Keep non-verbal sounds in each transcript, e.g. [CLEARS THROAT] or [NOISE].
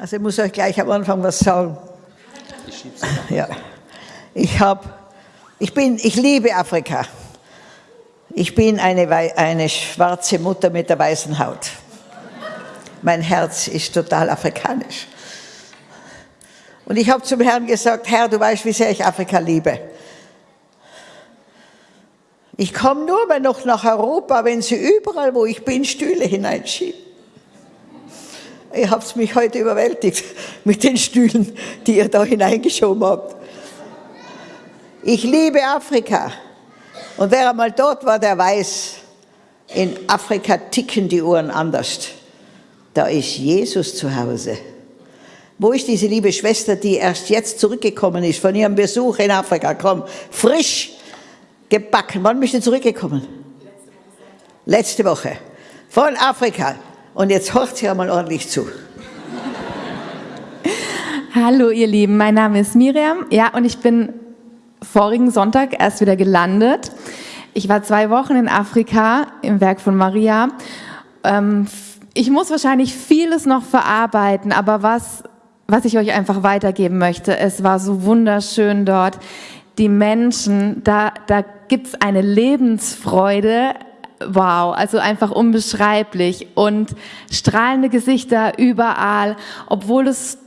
Also ich muss euch gleich am Anfang was sagen. Ich Ja. Ich habe, ich bin, ich liebe Afrika. Ich bin eine, eine schwarze Mutter mit der weißen Haut. Mein Herz ist total afrikanisch. Und ich habe zum Herrn gesagt, Herr, du weißt, wie sehr ich Afrika liebe. Ich komme nur mal noch nach Europa, wenn sie überall, wo ich bin, Stühle hineinschieben. Ihr habt mich heute überwältigt mit den Stühlen, die ihr da hineingeschoben habt. Ich liebe Afrika. Und wer einmal dort war, der weiß, in Afrika ticken die Uhren anders. Da ist Jesus zu Hause. Wo ist diese liebe Schwester, die erst jetzt zurückgekommen ist von ihrem Besuch in Afrika? Komm, frisch gebacken. Wann bist du zurückgekommen? Letzte Woche. Von Afrika. Und jetzt hört sie einmal ordentlich zu. Hallo ihr Lieben, mein Name ist Miriam. Ja, und ich bin vorigen Sonntag erst wieder gelandet. Ich war zwei Wochen in Afrika im Werk von Maria. Ähm, ich muss wahrscheinlich vieles noch verarbeiten, aber was, was ich euch einfach weitergeben möchte, es war so wunderschön dort. Die Menschen, da, da gibt's eine Lebensfreude, wow, also einfach unbeschreiblich und strahlende Gesichter überall, obwohl es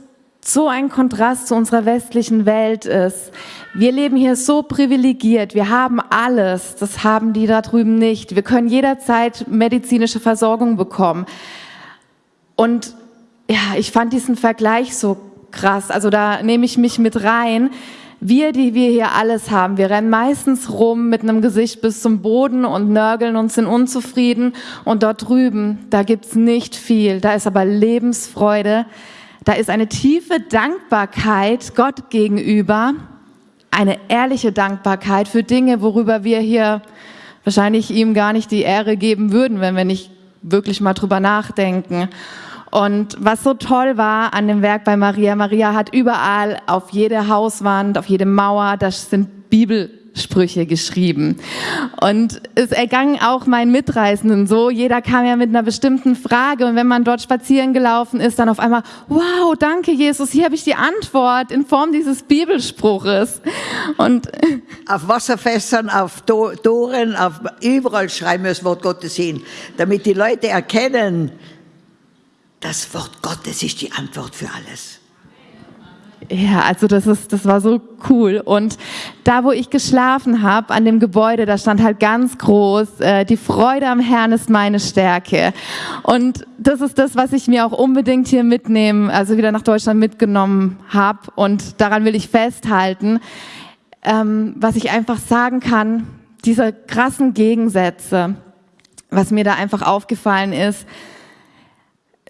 so ein Kontrast zu unserer westlichen Welt ist. Wir leben hier so privilegiert, wir haben alles, das haben die da drüben nicht. Wir können jederzeit medizinische Versorgung bekommen. Und ja, ich fand diesen Vergleich so krass, also da nehme ich mich mit rein. Wir, die wir hier alles haben, wir rennen meistens rum mit einem Gesicht bis zum Boden und nörgeln und sind unzufrieden. Und dort drüben, da gibt's nicht viel, da ist aber Lebensfreude, da ist eine tiefe Dankbarkeit Gott gegenüber, eine ehrliche Dankbarkeit für Dinge, worüber wir hier wahrscheinlich ihm gar nicht die Ehre geben würden, wenn wir nicht wirklich mal drüber nachdenken. Und was so toll war an dem Werk bei Maria, Maria hat überall auf jede Hauswand, auf jede Mauer, das sind Bibel Sprüche geschrieben. Und es ergangen auch meinen Mitreisenden so. Jeder kam ja mit einer bestimmten Frage und wenn man dort spazieren gelaufen ist, dann auf einmal, wow, danke Jesus, hier habe ich die Antwort in Form dieses Bibelspruches. Und [LAUGHS] auf Wasserfässern, auf Toren, auf überall schreiben wir das Wort Gottes hin, damit die Leute erkennen, das Wort Gottes ist die Antwort für alles. Ja, also das ist, das war so cool. Und da, wo ich geschlafen habe, an dem Gebäude, da stand halt ganz groß: äh, Die Freude am Herrn ist meine Stärke. Und das ist das, was ich mir auch unbedingt hier mitnehmen, also wieder nach Deutschland mitgenommen habe. Und daran will ich festhalten, ähm, was ich einfach sagen kann: Diese krassen Gegensätze, was mir da einfach aufgefallen ist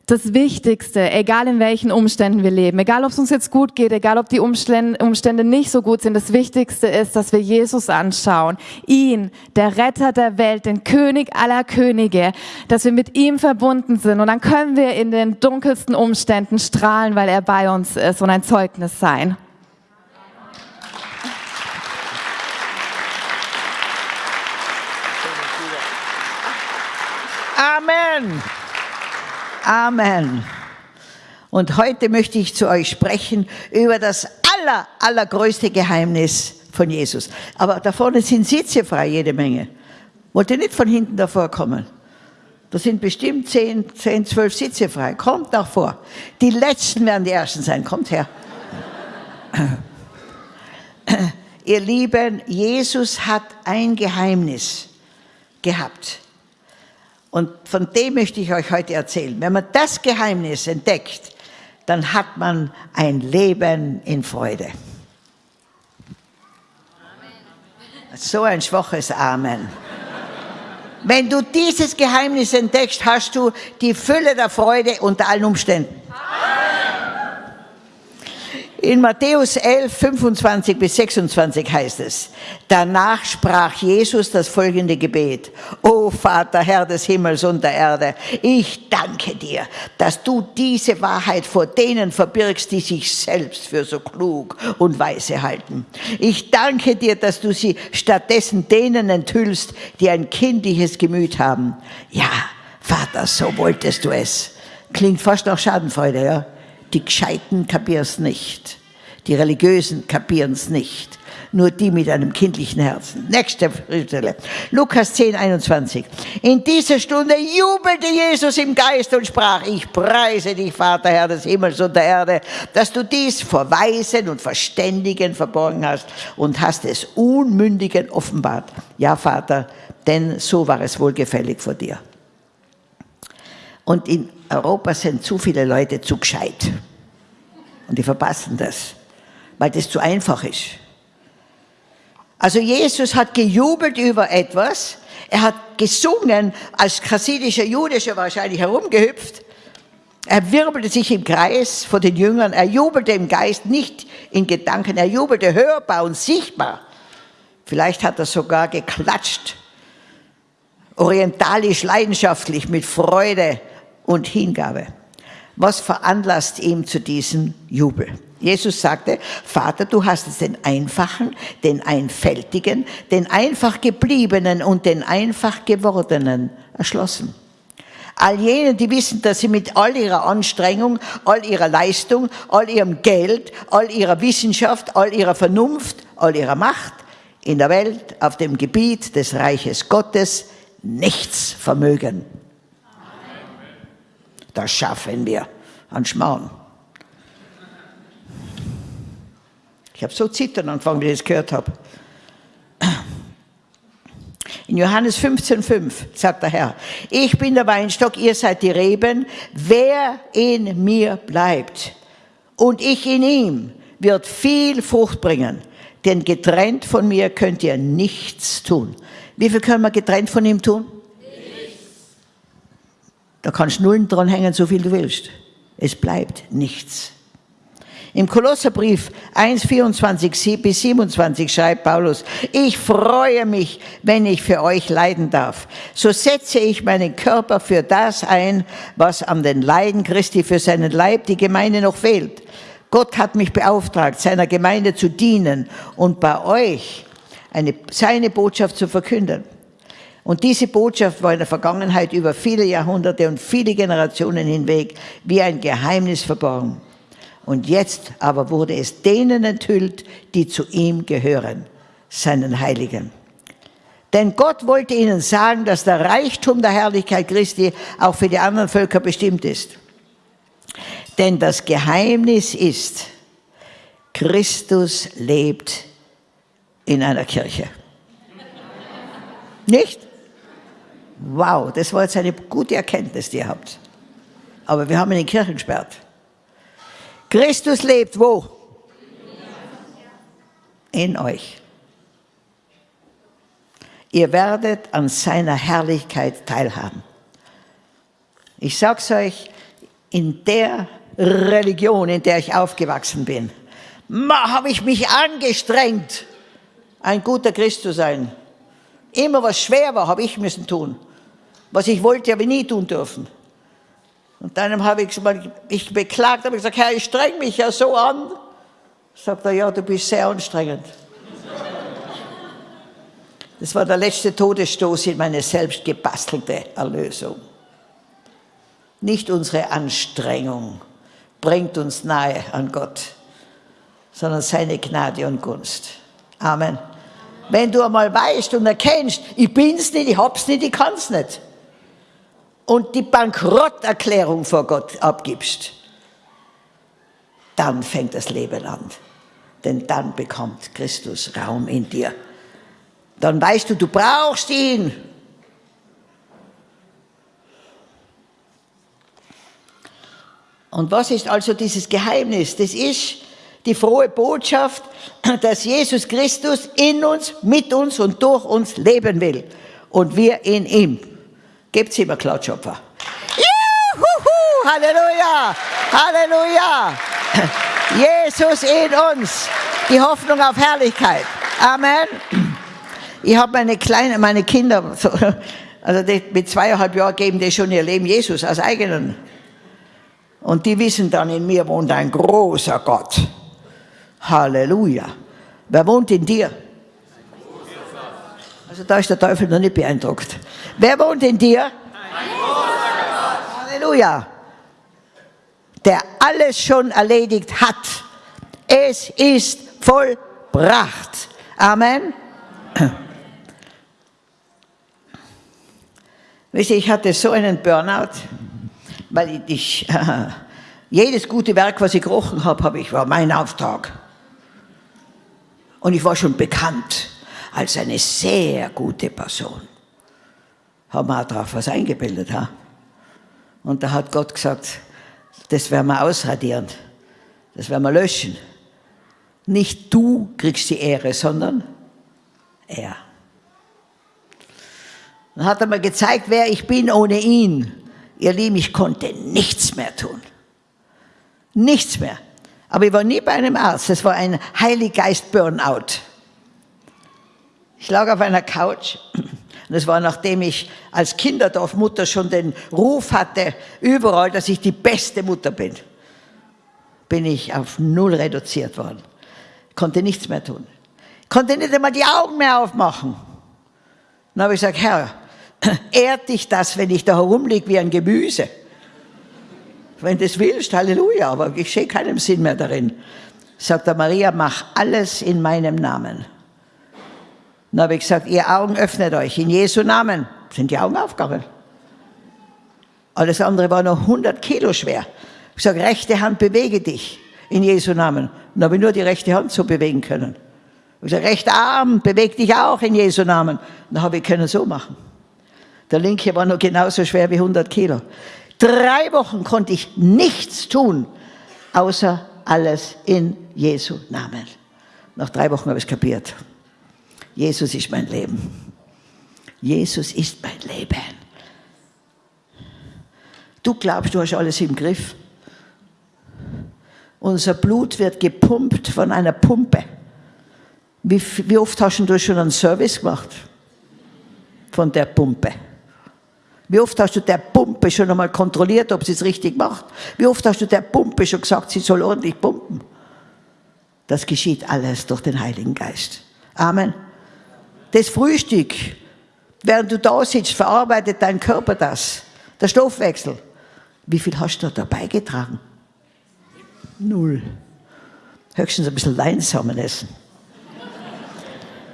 das Wichtigste, egal in welchen Umständen wir leben, egal ob es uns jetzt gut geht, egal ob die Umstände nicht so gut sind, das Wichtigste ist, dass wir Jesus anschauen, ihn, der Retter der Welt, den König aller Könige, dass wir mit ihm verbunden sind und dann können wir in den dunkelsten Umständen strahlen, weil er bei uns ist und ein Zeugnis sein. Amen. Amen. Und heute möchte ich zu euch sprechen über das aller, allergrößte Geheimnis von Jesus. Aber da vorne sind Sitze frei, jede Menge. Wollt ihr nicht von hinten davor kommen? Da sind bestimmt 10, 10, 12 Sitze frei. Kommt nach vor. Die Letzten werden die Ersten sein. Kommt her. Ihr Lieben, Jesus hat ein Geheimnis gehabt. Und von dem möchte ich euch heute erzählen. Wenn man das Geheimnis entdeckt, dann hat man ein Leben in Freude. Amen. So ein schwaches Amen. Wenn du dieses Geheimnis entdeckst, hast du die Fülle der Freude unter allen Umständen. In Matthäus 11, 25 bis 26 heißt es, danach sprach Jesus das folgende Gebet. O Vater, Herr des Himmels und der Erde, ich danke dir, dass du diese Wahrheit vor denen verbirgst, die sich selbst für so klug und weise halten. Ich danke dir, dass du sie stattdessen denen enthüllst, die ein kindliches Gemüt haben. Ja, Vater, so wolltest du es. Klingt fast nach Schadenfreude, ja? Die Gescheiten kapieren es nicht. Die Religiösen kapieren es nicht nur die mit einem kindlichen Herzen. Nächste Stelle. Lukas 10, 21. In dieser Stunde jubelte Jesus im Geist und sprach, ich preise dich, Vater, Herr des Himmels und der Erde, dass du dies vor Weisen und Verständigen verborgen hast und hast es Unmündigen offenbart. Ja, Vater, denn so war es wohlgefällig vor dir. Und in Europa sind zu viele Leute zu gescheit. Und die verpassen das, weil das zu einfach ist. Also Jesus hat gejubelt über etwas, er hat gesungen, als chassidischer Jude wahrscheinlich herumgehüpft, er wirbelte sich im Kreis vor den Jüngern, er jubelte im Geist, nicht in Gedanken, er jubelte hörbar und sichtbar. Vielleicht hat er sogar geklatscht, orientalisch leidenschaftlich, mit Freude und Hingabe. Was veranlasst ihm zu diesem Jubel? Jesus sagte, Vater, du hast es den Einfachen, den Einfältigen, den einfach gebliebenen und den einfach gewordenen erschlossen. All jenen, die wissen, dass sie mit all ihrer Anstrengung, all ihrer Leistung, all ihrem Geld, all ihrer Wissenschaft, all ihrer Vernunft, all ihrer Macht in der Welt, auf dem Gebiet des Reiches Gottes nichts vermögen. Das schaffen wir an Schmarrn. Ich habe so zittern angefangen, wie ich das gehört habe. In Johannes 15,5 sagt der Herr, ich bin der Weinstock, ihr seid die Reben, wer in mir bleibt und ich in ihm, wird viel Frucht bringen, denn getrennt von mir könnt ihr nichts tun. Wie viel können wir getrennt von ihm tun? Da kannst Nullen dran hängen, so viel du willst. Es bleibt nichts. Im Kolosserbrief 1, 24 bis 27 schreibt Paulus, ich freue mich, wenn ich für euch leiden darf. So setze ich meinen Körper für das ein, was an den Leiden Christi für seinen Leib, die Gemeinde, noch fehlt. Gott hat mich beauftragt, seiner Gemeinde zu dienen und bei euch eine, seine Botschaft zu verkünden. Und diese Botschaft war in der Vergangenheit über viele Jahrhunderte und viele Generationen hinweg wie ein Geheimnis verborgen. Und jetzt aber wurde es denen enthüllt, die zu ihm gehören, seinen Heiligen. Denn Gott wollte ihnen sagen, dass der Reichtum der Herrlichkeit Christi auch für die anderen Völker bestimmt ist. Denn das Geheimnis ist, Christus lebt in einer Kirche. Nicht? Wow, das war jetzt eine gute Erkenntnis, die ihr habt. Aber wir haben ihn in Kirchen gesperrt. Christus lebt wo? In euch. Ihr werdet an seiner Herrlichkeit teilhaben. Ich sag's euch, in der Religion, in der ich aufgewachsen bin, habe ich mich angestrengt, ein guter Christ zu sein. Immer was schwer war, habe ich müssen tun. Was ich wollte, habe ich nie tun dürfen. Und dann habe ich ich beklagt, habe ich gesagt, Herr, ich streng mich ja so an. Sagt er, ja, du bist sehr anstrengend. Das war der letzte Todesstoß in meine selbst gebastelte Erlösung. Nicht unsere Anstrengung bringt uns nahe an Gott, sondern seine Gnade und Gunst. Amen. Wenn du einmal weißt und erkennst, ich bin's nicht, ich hab's nicht, ich kann's nicht und die Bankrotterklärung vor Gott abgibst, dann fängt das Leben an. Denn dann bekommt Christus Raum in dir. Dann weißt du, du brauchst ihn. Und was ist also dieses Geheimnis? Das ist die frohe Botschaft, dass Jesus Christus in uns, mit uns und durch uns leben will und wir in ihm. Gebt ihm einen Klatschopfer. Juhu, Halleluja, Halleluja. Jesus in uns, die Hoffnung auf Herrlichkeit. Amen. Ich habe meine kleinen, meine Kinder, also die mit zweieinhalb Jahren geben die schon ihr Leben Jesus als eigenen. Und die wissen dann, in mir wohnt ein großer Gott. Halleluja. Wer wohnt in dir? Also da ist der Teufel noch nicht beeindruckt. Wer wohnt in dir? Halleluja. der alles schon erledigt hat. Es ist vollbracht. Amen. Wisst ihr, ich hatte so einen Burnout, weil ich, äh, [LAUGHS] jedes gute Werk, was ich gerochen habe, habe ich, war mein Auftrag. Und ich war schon bekannt als eine sehr gute Person. Haben wir auch darauf was eingebildet. Ha? Und da hat Gott gesagt, das werden wir ausradieren, das werden wir löschen. Nicht du kriegst die Ehre, sondern er. Dann hat er mir gezeigt, wer ich bin ohne ihn. Ihr Lieben, ich konnte nichts mehr tun. Nichts mehr. Aber ich war nie bei einem Arzt. Es war ein Heiliggeist-Burnout. Ich lag auf einer Couch. Das war nachdem ich als Kinderdorfmutter schon den Ruf hatte, überall, dass ich die beste Mutter bin. Bin ich auf null reduziert worden. Konnte nichts mehr tun. Konnte nicht einmal die Augen mehr aufmachen. Dann habe ich gesagt, Herr, [CLEARS THROAT] ehrt dich das, wenn ich da herumliege wie ein Gemüse? Wenn du das willst, Halleluja, aber ich sehe keinen Sinn mehr darin. Sagt der Maria, mach alles in meinem Namen. Dann habe ich gesagt, ihr Augen öffnet euch, in Jesu Namen. Sind die Augen aufgegangen. Alles andere war noch 100 Kilo schwer. Ich sage, rechte Hand, bewege dich in Jesu Namen. Dann habe ich nur die rechte Hand so bewegen können. Ich sage, rechter Arm, beweg dich auch in Jesu Namen. Dann habe ich können so machen. Der linke war noch genauso schwer wie 100 Kilo. Drei Wochen konnte ich nichts tun, außer alles in Jesu Namen. Nach drei Wochen habe ich es kapiert. Jesus ist mein Leben. Jesus ist mein Leben. Du glaubst, du hast alles im Griff. Unser Blut wird gepumpt von einer Pumpe. Wie, wie oft hast du schon einen Service gemacht? Von der Pumpe. Wie oft hast du der Pumpe schon einmal kontrolliert, ob sie es richtig macht? Wie oft hast du der Pumpe schon gesagt, sie soll ordentlich pumpen? Das geschieht alles durch den Heiligen Geist. Amen. Das Frühstück, während du da sitzt, verarbeitet dein Körper das. Der Stoffwechsel. Wie viel hast du da beigetragen? Null. Höchstens ein bisschen Leinsamen essen.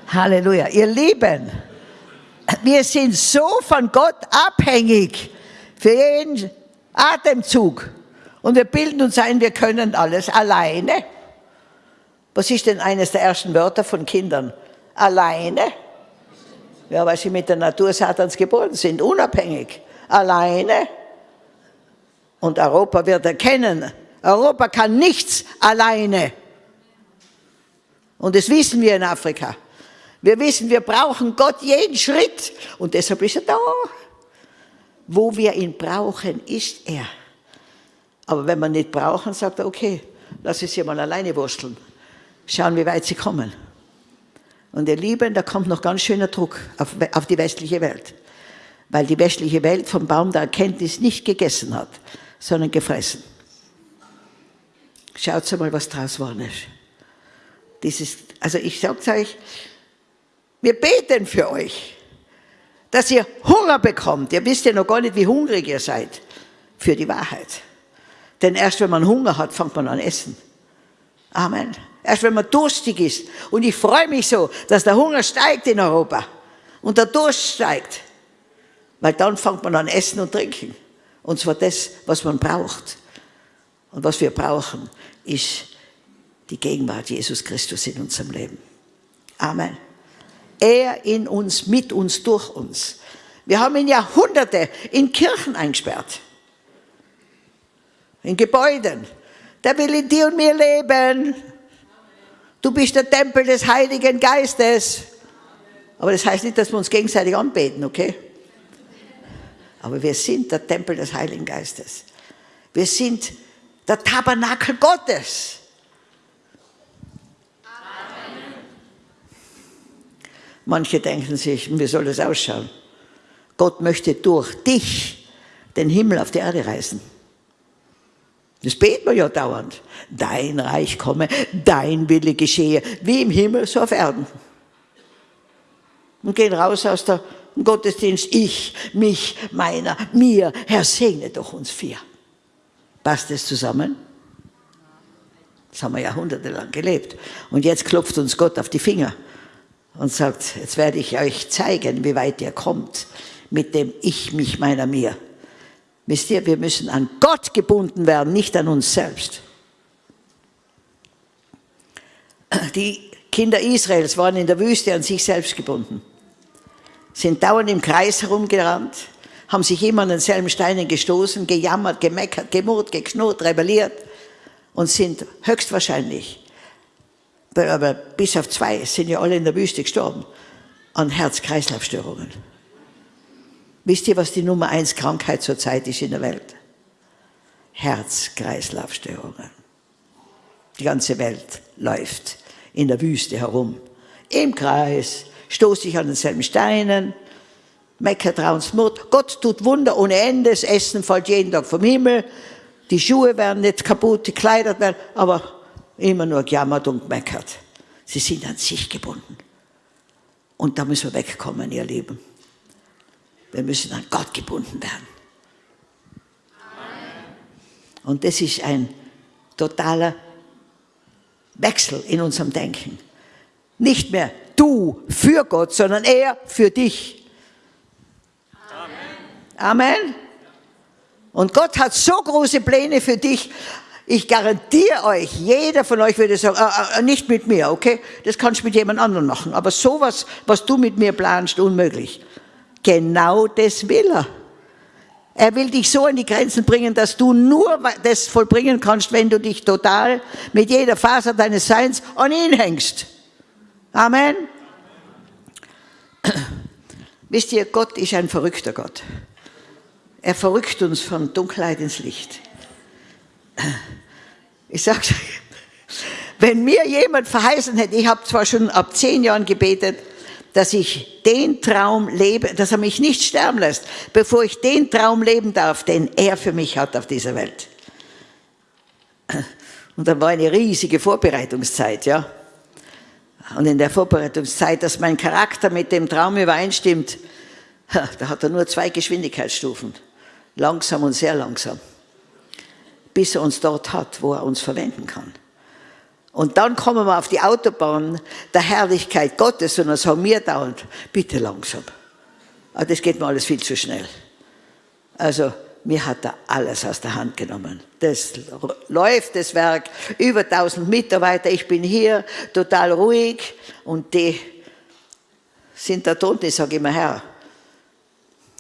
Halleluja. Ihr Lieben, wir sind so von Gott abhängig für jeden Atemzug. Und wir bilden uns ein, wir können alles alleine. Was ist denn eines der ersten Wörter von Kindern? Alleine. Ja, weil sie mit der Natur Satans geboren sind, unabhängig. Alleine. Und Europa wird erkennen, Europa kann nichts alleine. Und das wissen wir in Afrika. Wir wissen, wir brauchen Gott jeden Schritt und deshalb ist er da. Wo wir ihn brauchen, ist er. Aber wenn wir ihn nicht brauchen, sagt er, okay, lass es sie mal alleine wursteln. Schauen, wie weit sie kommen. Und ihr Lieben, da kommt noch ganz schöner Druck auf, auf die westliche Welt. Weil die westliche Welt vom Baum der Erkenntnis nicht gegessen hat, sondern gefressen. Schaut mal, was draus geworden ist. Dieses, also ich sag's euch, wir beten für euch, dass ihr Hunger bekommt. Ihr wisst ja noch gar nicht, wie hungrig ihr seid für die Wahrheit. Denn erst wenn man Hunger hat, fängt man an essen. Amen. Erst wenn man durstig ist. Und ich freue mich so, dass der Hunger steigt in Europa und der Durst steigt. Weil dann fängt man an essen und trinken. Und zwar das, was man braucht. Und was wir brauchen, ist die Gegenwart Jesus Christus in unserem Leben. Amen. Er in uns, mit uns, durch uns. Wir haben ihn Jahrhunderte in Kirchen eingesperrt. In Gebäuden. Der will in dir und mir leben. Du bist der Tempel des Heiligen Geistes. Aber das heißt nicht, dass wir uns gegenseitig anbeten, okay? Aber wir sind der Tempel des Heiligen Geistes. Wir sind der Tabernakel Gottes. Manche denken sich, wie soll das ausschauen? Gott möchte durch dich den Himmel auf die Erde reißen. Das beten wir ja dauernd. Dein Reich komme, dein Wille geschehe, wie im Himmel, so auf Erden. Und gehen raus aus der Gottesdienst, ich, mich, meiner, mir, Herr, segne doch uns vier. Passt das zusammen? Das haben wir jahrhundertelang gelebt. Und jetzt klopft uns Gott auf die Finger und sagt, jetzt werde ich euch zeigen, wie weit ihr kommt mit dem Ich, mich, meiner, mir. Wisst ihr, wir müssen an Gott gebunden werden, nicht an uns selbst. Die Kinder Israels waren in der Wüste an sich selbst gebunden, sind dauernd im Kreis herumgerannt, haben sich immer an denselben Steinen gestoßen, gejammert, gemeckert, gemurrt, geknurrt, rebelliert und sind höchstwahrscheinlich, aber bis auf zwei sind ja alle in der Wüste gestorben, an Herz-Kreislauf-Störungen. Wisst ihr, was die Nummer eins Krankheit zurzeit ist in der Welt? Herz-Kreislauf-Störungen. Die ganze Welt läuft in der Wüste herum, im Kreis, stoßt sich an denselben Steinen, meckert Mut. Gott tut Wunder ohne Ende, das Essen fällt jeden Tag vom Himmel, die Schuhe werden nicht kaputt, die Kleider werden, aber immer nur gejammert und gemeckert. Sie sind an sich gebunden. Und da müssen wir wegkommen, ihr Lieben. Wir müssen an Gott gebunden werden. Und das ist ein totaler Wechsel in unserem Denken. Nicht mehr du für Gott, sondern er für dich. Amen. Amen. Und Gott hat so große Pläne für dich. Ich garantiere euch, jeder von euch würde sagen, äh, äh, nicht mit mir, okay? Das kannst du mit jemand anderem machen. Aber sowas, was du mit mir planst, unmöglich. Genau das will er. Er will dich so an die Grenzen bringen, dass du nur das vollbringen kannst, wenn du dich total mit jeder Faser deines Seins an ihn hängst. Amen. [CLEARS THROAT] Wisst ihr, Gott ist ein verrückter Gott. Er verrückt uns von Dunkelheit ins Licht. Ich sag's euch, wenn mir jemand verheißen hätte, ich habe zwar schon ab zehn Jahren gebetet, dass ich den Traum lebe, dass er mich nicht sterben lässt, bevor ich den Traum leben darf, den er für mich hat auf dieser Welt. Und dann war eine riesige Vorbereitungszeit, ja. Und in der Vorbereitungszeit, dass mein Charakter mit dem Traum übereinstimmt, da hat er nur zwei Geschwindigkeitsstufen. Langsam und sehr langsam. Bis er uns dort hat, wo er uns verwenden kann. Und dann kommen wir auf die Autobahn der Herrlichkeit Gottes und dann sagen wir dauernd, bitte langsam. Aber das geht mir alles viel zu schnell. Also, mir hat er alles aus der Hand genommen. Das läuft, das Werk, über 1000 Mitarbeiter, ich bin hier, total ruhig und die sind da unten, ich sage immer, Herr,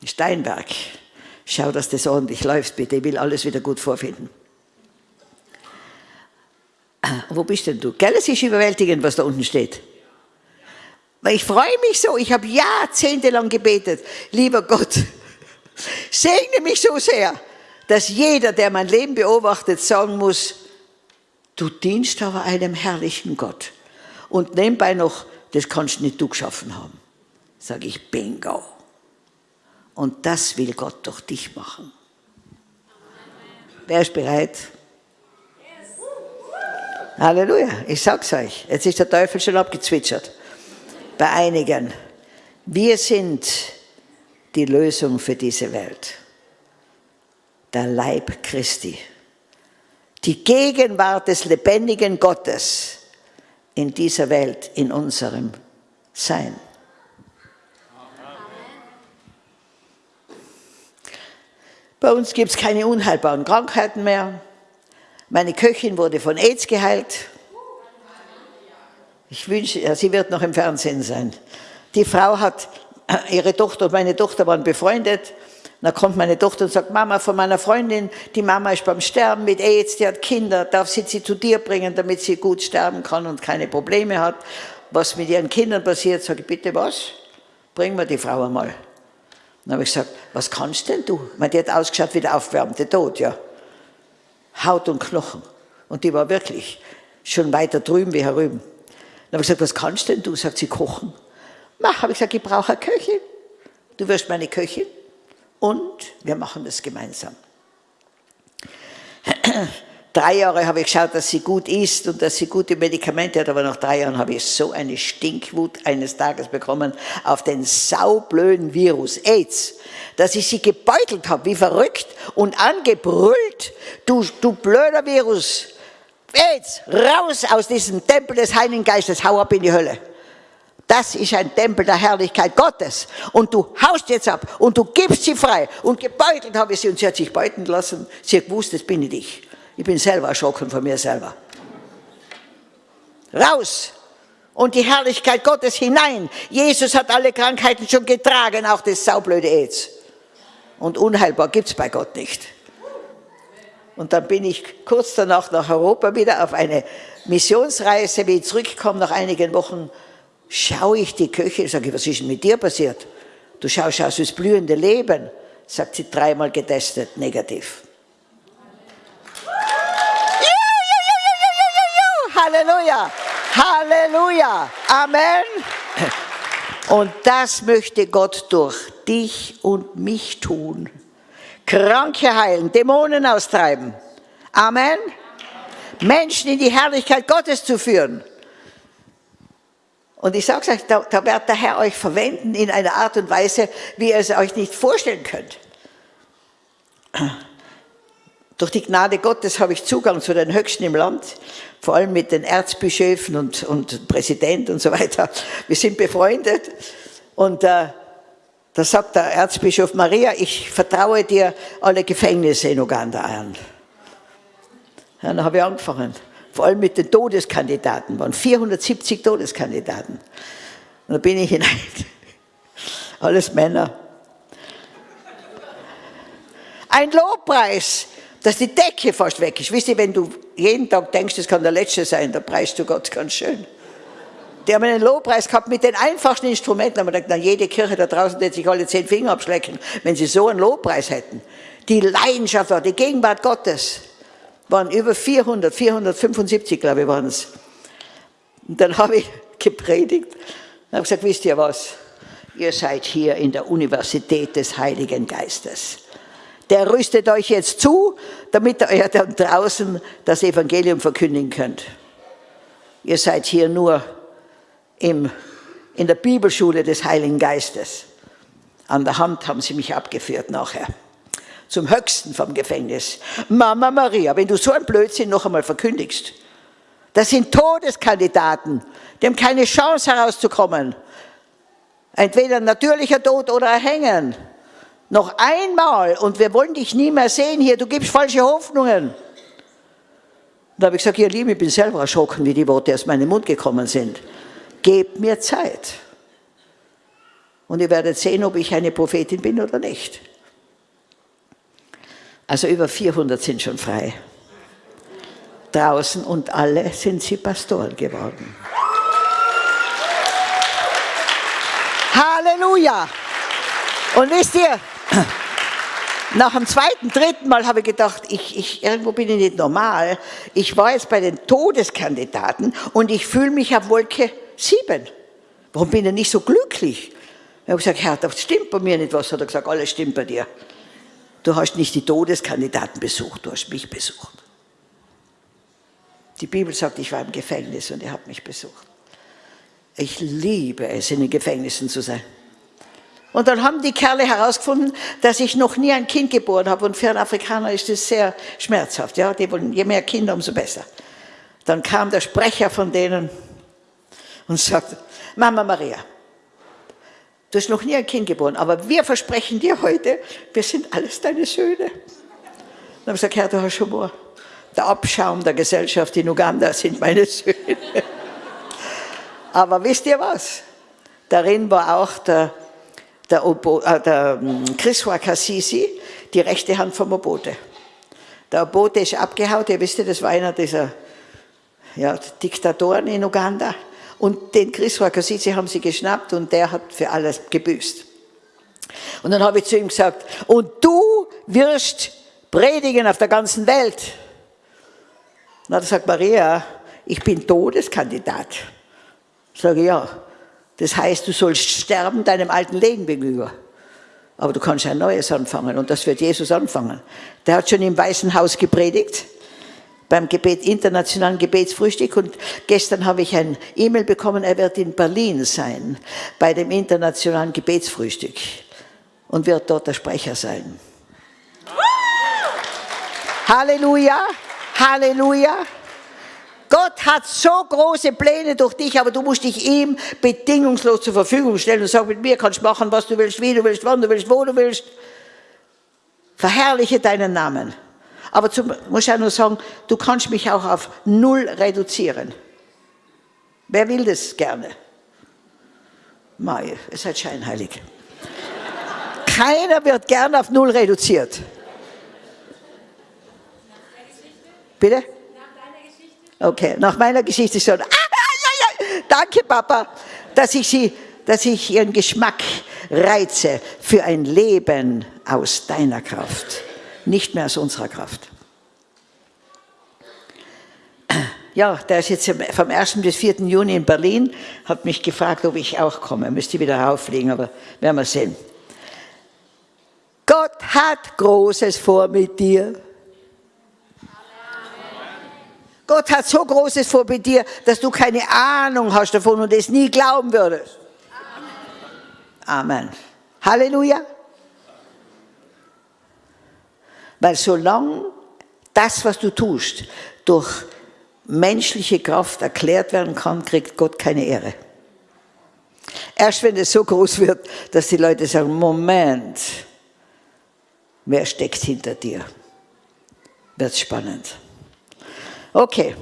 Steinberg, schau, dass das ordentlich läuft, bitte, ich will alles wieder gut vorfinden. Wo bist denn du? Gell, es ist überwältigend, was da unten steht. Weil ich freue mich so, ich habe jahrzehntelang gebetet, lieber Gott, [LAUGHS] segne mich so sehr, dass jeder, der mein Leben beobachtet, sagen muss, du dienst aber einem herrlichen Gott. Und nebenbei noch, das kannst nicht du geschaffen haben. Sage ich, bingo. Und das will Gott durch dich machen. Wer ist bereit? Halleluja, ich sag's euch. Jetzt ist der Teufel schon abgezwitschert. Bei einigen. Wir sind die Lösung für diese Welt. Der Leib Christi. Die Gegenwart des lebendigen Gottes in dieser Welt, in unserem Sein. Bei uns gibt es keine unheilbaren Krankheiten mehr. Meine Köchin wurde von AIDS geheilt. Ich wünsche, ja, sie wird noch im Fernsehen sein. Die Frau hat, äh, ihre Tochter und meine Tochter waren befreundet. Dann kommt meine Tochter und sagt, Mama, von meiner Freundin, die Mama ist beim Sterben mit AIDS, die hat Kinder, darf sie sie zu dir bringen, damit sie gut sterben kann und keine Probleme hat. Was mit ihren Kindern passiert, sage ich, bitte was? Bring mir die Frau einmal. Dann habe ich gesagt, was kannst denn du? Die hat ausgeschaut wie der aufwärmte Tod, ja. Haut und Knochen. Und die war wirklich schon weiter drüben wie herüben. Dann habe ich gesagt, was kannst denn du? Sagt sie, kochen. Mach, habe ich gesagt, ich brauche eine Köchin. Du wirst meine Köchin und wir machen das gemeinsam. Drei Jahre habe ich geschaut, dass sie gut isst und dass sie gute Medikamente hat, aber nach drei Jahren habe ich so eine Stinkwut eines Tages bekommen auf den saublöden Virus AIDS, dass ich sie gebeutelt habe, wie verrückt und angebrüllt, du, du blöder Virus, AIDS, raus aus diesem Tempel des Heiligen Geistes, hau ab in die Hölle. Das ist ein Tempel der Herrlichkeit Gottes. Und du haust jetzt ab und du gibst sie frei. Und gebeutelt habe ich sie und sie hat sich beuten lassen. Sie hat gewusst, das bin ich. Ich bin selber erschrocken von mir selber. Raus! Und die Herrlichkeit Gottes hinein. Jesus hat alle Krankheiten schon getragen, auch das saublöde AIDS. Und unheilbar gibt es bei Gott nicht. Und dann bin ich kurz danach nach Europa wieder auf eine Missionsreise. Wie ich zurückkomme nach einigen Wochen, schaue ich die Köche, sage was ist denn mit dir passiert? Du schaust aus das blühende Leben, sagt sie dreimal getestet, negativ. Halleluja, Halleluja, Amen. Und das möchte Gott durch dich und mich tun. Kranke heilen, Dämonen austreiben. Amen. Menschen in die Herrlichkeit Gottes zu führen. Und ich sage euch, da, da wird der Herr euch verwenden in einer Art und Weise, wie ihr es euch nicht vorstellen könnt. Durch die Gnade Gottes habe ich Zugang zu den Höchsten im Land, vor allem mit den Erzbischöfen und, und Präsident und so weiter. Wir sind befreundet und äh, da sagt der Erzbischof Maria, ich vertraue dir alle Gefängnisse in Uganda an. Dann habe ich angefangen vor allem mit den Todeskandidaten, waren 470 Todeskandidaten. Und da bin ich hinein, [LAUGHS] alles Männer. Ein Lobpreis, dass die Decke fast weg ist. Wisst ihr, wenn du jeden Tag denkst, das kann der letzte sein, da preist du Gott ganz schön. Die haben einen Lobpreis gehabt mit den einfachsten Instrumenten. Haben wir gedacht, na, jede Kirche da draußen wird sich alle zehn Finger abschlecken, wenn sie so einen Lobpreis hätten. Die Leidenschaft war, die Gegenwart Gottes waren über 400, 475 glaube ich waren es. Und dann habe ich [LAUGHS] gepredigt und habe gesagt, wisst ihr was, ihr seid hier in der Universität des Heiligen Geistes. Der rüstet euch jetzt zu, damit ihr dann draußen das Evangelium verkündigen könnt. Ihr seid hier nur im, in der Bibelschule des Heiligen Geistes. An der Hand haben sie mich abgeführt nachher zum Höchsten vom Gefängnis. Mama Maria, wenn du so ein Blödsinn noch einmal verkündigst, das sind Todeskandidaten, die haben keine Chance herauszukommen. Entweder natürlicher Tod oder erhängen. Noch einmal und wir wollen dich nie mehr sehen hier, du gibst falsche Hoffnungen. Da habe ich gesagt, ihr Lieben, ich bin selber erschrocken, wie die Worte aus meinem Mund gekommen sind. Gebt mir Zeit. Und ihr werdet sehen, ob ich eine Prophetin bin oder nicht. Also über 400 sind schon frei. Draußen und alle sind sie Pastoren geworden. Halleluja! Und wisst ihr, nach dem zweiten, dritten Mal habe ich gedacht, ich, ich, irgendwo bin ich nicht normal. Ich war jetzt bei den Todeskandidaten und ich fühle mich auf Wolke 7. Warum bin ich nicht so glücklich? Ich habe gesagt, Herr, das stimmt bei mir nicht was. Hat er gesagt, alles stimmt bei dir. Du hast nicht die Todeskandidaten besucht, du hast mich besucht. Die Bibel sagt, ich war im Gefängnis und ihr habt mich besucht. Ich liebe es, in den Gefängnissen zu sein. Und dann haben die Kerle herausgefunden, dass ich noch nie ein Kind geboren habe. Und für einen Afrikaner ist das sehr schmerzhaft. Ja? Die wollen, je mehr Kinder, umso besser. Dann kam der Sprecher von denen und sagte, Mama Maria, Du hast noch nie ein Kind geboren, aber wir versprechen dir heute, wir sind alles deine Söhne. Dann habe ich gesagt, Herr, du hast Humor. Der Abschaum der Gesellschaft in Uganda sind meine Söhne. [LAUGHS] Aber wisst ihr was? Darin war auch der, der, Obo, äh, der hm, Chriswa Kassisi, die rechte Hand vom Obote. Der Obote ist abgehauen, ihr wisst, das war einer dieser ja, Diktatoren in Uganda. Und den Chris Wakasitze haben sie geschnappt und der hat für alles gebüßt. Und dann habe ich zu ihm gesagt, und du wirst predigen auf der ganzen Welt. Und dann sagt Maria, ich bin Todeskandidat. Sage, ja, das heißt, du sollst sterben deinem alten Leben gegenüber. Aber du kannst ein neues anfangen und das wird Jesus anfangen. Der hat schon im Weißen Haus gepredigt beim Gebet, internationalen Gebetsfrühstück und gestern habe ich ein E-Mail bekommen, er wird in Berlin sein, bei dem internationalen Gebetsfrühstück und wird dort der Sprecher sein. Halleluja, Halleluja. Gott hat so große Pläne durch dich, aber du musst dich ihm bedingungslos zur Verfügung stellen und sagen, mit mir kannst du machen, was du willst, wie du willst, wann du willst, wo du willst. Verherrliche deinen Namen. Aber zum, muss ich auch nur sagen, du kannst mich auch auf Null reduzieren. Wer will das gerne? Mai, es seid scheinheilig. Keiner wird gern auf Null reduziert. Bitte? Okay, nach meiner Geschichte schon. Ah, ja, ja. Danke, Papa, dass ich, sie, dass ich Ihren Geschmack reize für ein Leben aus deiner Kraft, nicht mehr aus unserer Kraft. Ja, der ist jetzt vom 1. bis 4. Juni in Berlin, hat mich gefragt, ob ich auch komme. Müsste wieder rauffliegen, aber werden wir sehen. Gott hat Großes vor mit dir. Gott hat so Großes vor mit dir, dass du keine Ahnung hast davon und es nie glauben würdest. Amen. Halleluja. Weil solange das, was du tust, durch menschliche Kraft erklärt werden kann, kriegt Gott keine Ehre. Erst wenn es so groß wird, dass die Leute sagen, Moment, wer steckt hinter dir, wird spannend. Okay,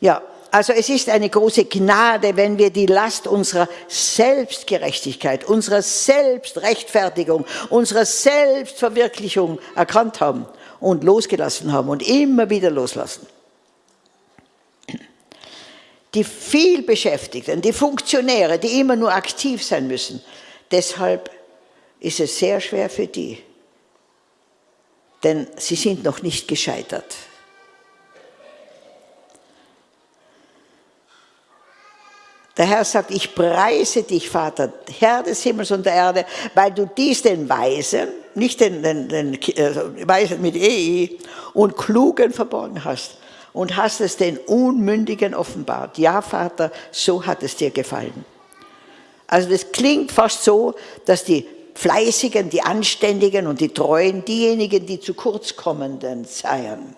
ja, also es ist eine große Gnade, wenn wir die Last unserer Selbstgerechtigkeit, unserer Selbstrechtfertigung, unserer Selbstverwirklichung erkannt haben und losgelassen haben und immer wieder loslassen. Die vielbeschäftigten, die Funktionäre, die immer nur aktiv sein müssen, deshalb ist es sehr schwer für die, denn sie sind noch nicht gescheitert. Der Herr sagt, ich preise dich, Vater, Herr des Himmels und der Erde, weil du dies den Weisen, nicht den, den, den äh, Weisen mit EI, und Klugen verborgen hast und hast es den Unmündigen offenbart. Ja, Vater, so hat es dir gefallen. Also das klingt fast so, dass die Fleißigen, die Anständigen und die Treuen diejenigen, die zu kurz kommenden seien.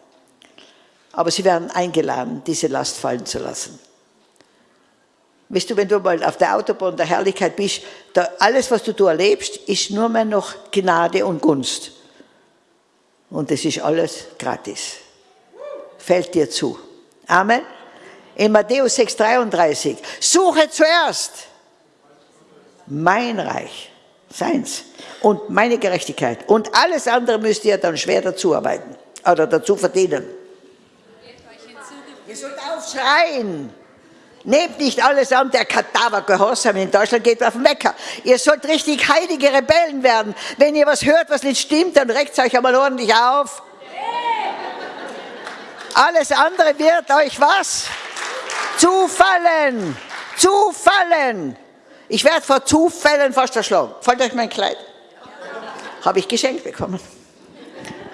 Aber sie werden eingeladen, diese Last fallen zu lassen. Weißt du, wenn du mal auf der Autobahn der Herrlichkeit bist, da alles, was du da erlebst, ist nur mehr noch Gnade und Gunst. Und das ist alles gratis. Fällt dir zu. Amen. In Matthäus 6,33. Suche zuerst mein Reich, seins, und meine Gerechtigkeit. Und alles andere müsst ihr dann schwer dazu arbeiten oder dazu verdienen. Ihr sollt aufschreien. Nehmt nicht alles an, der Kadaver Gehorsam in Deutschland geht auf den Wecker. Ihr sollt richtig heilige Rebellen werden. Wenn ihr was hört, was nicht stimmt, dann reckt euch einmal ordentlich auf. Alles andere wird euch was? Zufallen. Zufallen. Ich werde vor Zufällen fast erschlagen. Fällt euch mein Kleid? Habe ich geschenkt bekommen.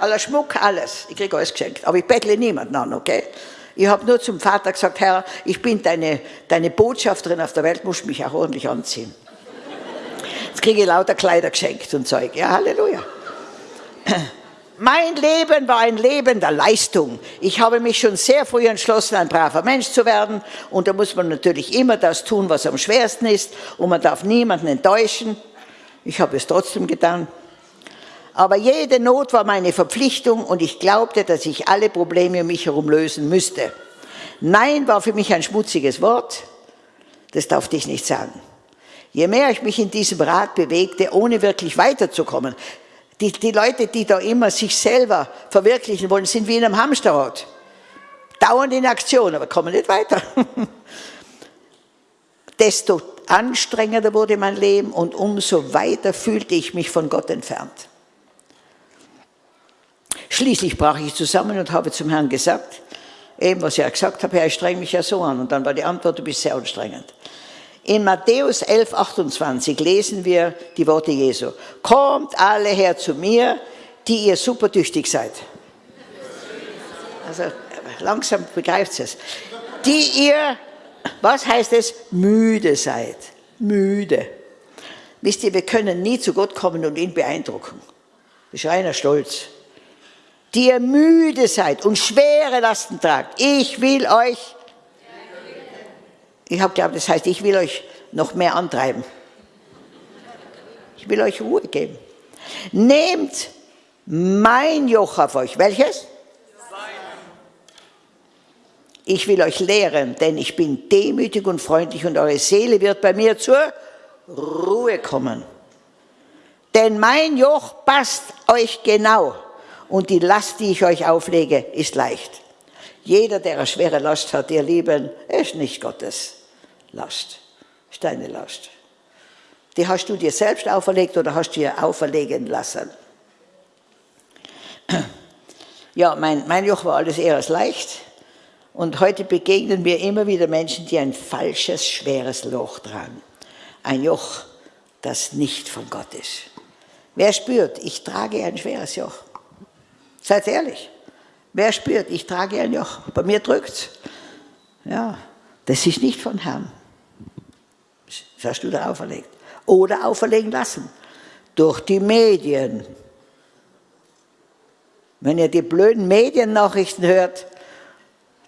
Aller Schmuck, alles. Ich kriege alles geschenkt. Aber ich bettle niemanden an, okay? Ich habe nur zum Vater gesagt, Herr, ich bin deine, deine Botschafterin auf der Welt, musst mich auch ordentlich anziehen. Jetzt kriege ich lauter Kleider geschenkt und Zeug. Ja, Halleluja. Mein Leben war ein Leben der Leistung. Ich habe mich schon sehr früh entschlossen, ein braver Mensch zu werden. Und da muss man natürlich immer das tun, was am schwersten ist. Und man darf niemanden enttäuschen. Ich habe es trotzdem getan. Aber jede Not war meine Verpflichtung und ich glaubte, dass ich alle Probleme um mich herum lösen müsste. Nein war für mich ein schmutziges Wort. Das darf ich nicht sagen. Je mehr ich mich in diesem Rat bewegte, ohne wirklich weiterzukommen, die, die Leute, die da immer sich selber verwirklichen wollen, sind wie in einem Hamsterrad. Dauernd in Aktion, aber kommen nicht weiter. [LAUGHS] Desto anstrengender wurde mein Leben und umso weiter fühlte ich mich von Gott entfernt. Schließlich brach ich zusammen und habe zum Herrn gesagt, eben was ich ja gesagt habe, Herr, ich streng mich ja so an. Und dann war die Antwort, du bist sehr anstrengend. In Matthäus 11, 28 lesen wir die Worte Jesu. Kommt alle her zu mir, die ihr supertüchtig seid. Also langsam begreift es. Die ihr, was heißt es, müde seid. Müde. Wisst ihr, wir können nie zu Gott kommen und ihn beeindrucken. Das ist reiner Stolz. Die ihr müde seid und schwere Lasten tragt. Ich will euch, ich habe glaubt, das heißt, ich will euch noch mehr antreiben. Ich will euch Ruhe geben. Nehmt mein Joch auf euch. Welches? Ich will euch lehren, denn ich bin demütig und freundlich und eure Seele wird bei mir zur Ruhe kommen. Denn mein Joch passt euch genau und die Last, die ich euch auflege, ist leicht. Jeder, der eine schwere Last hat, ihr Lieben, ist nicht Gottes Last, ist deine Last. Die hast du dir selbst auferlegt oder hast du dir auferlegen lassen? [CLEARS THROAT] Ja, mein, mein Joch war alles eher als leicht. Und heute begegnen wir immer wieder Menschen, die ein falsches, schweres Loch tragen. Ein Joch, das nicht von Gott ist. Wer spürt, ich trage ein schweres Joch? Seid ehrlich. Wer spürt, ich trage ein Joch? Bei mir drückt Ja, das ist nicht von Herrn. Das hast du da auferlegt. Oder auferlegen lassen. Durch die Medien. Wenn ihr die blöden Mediennachrichten hört,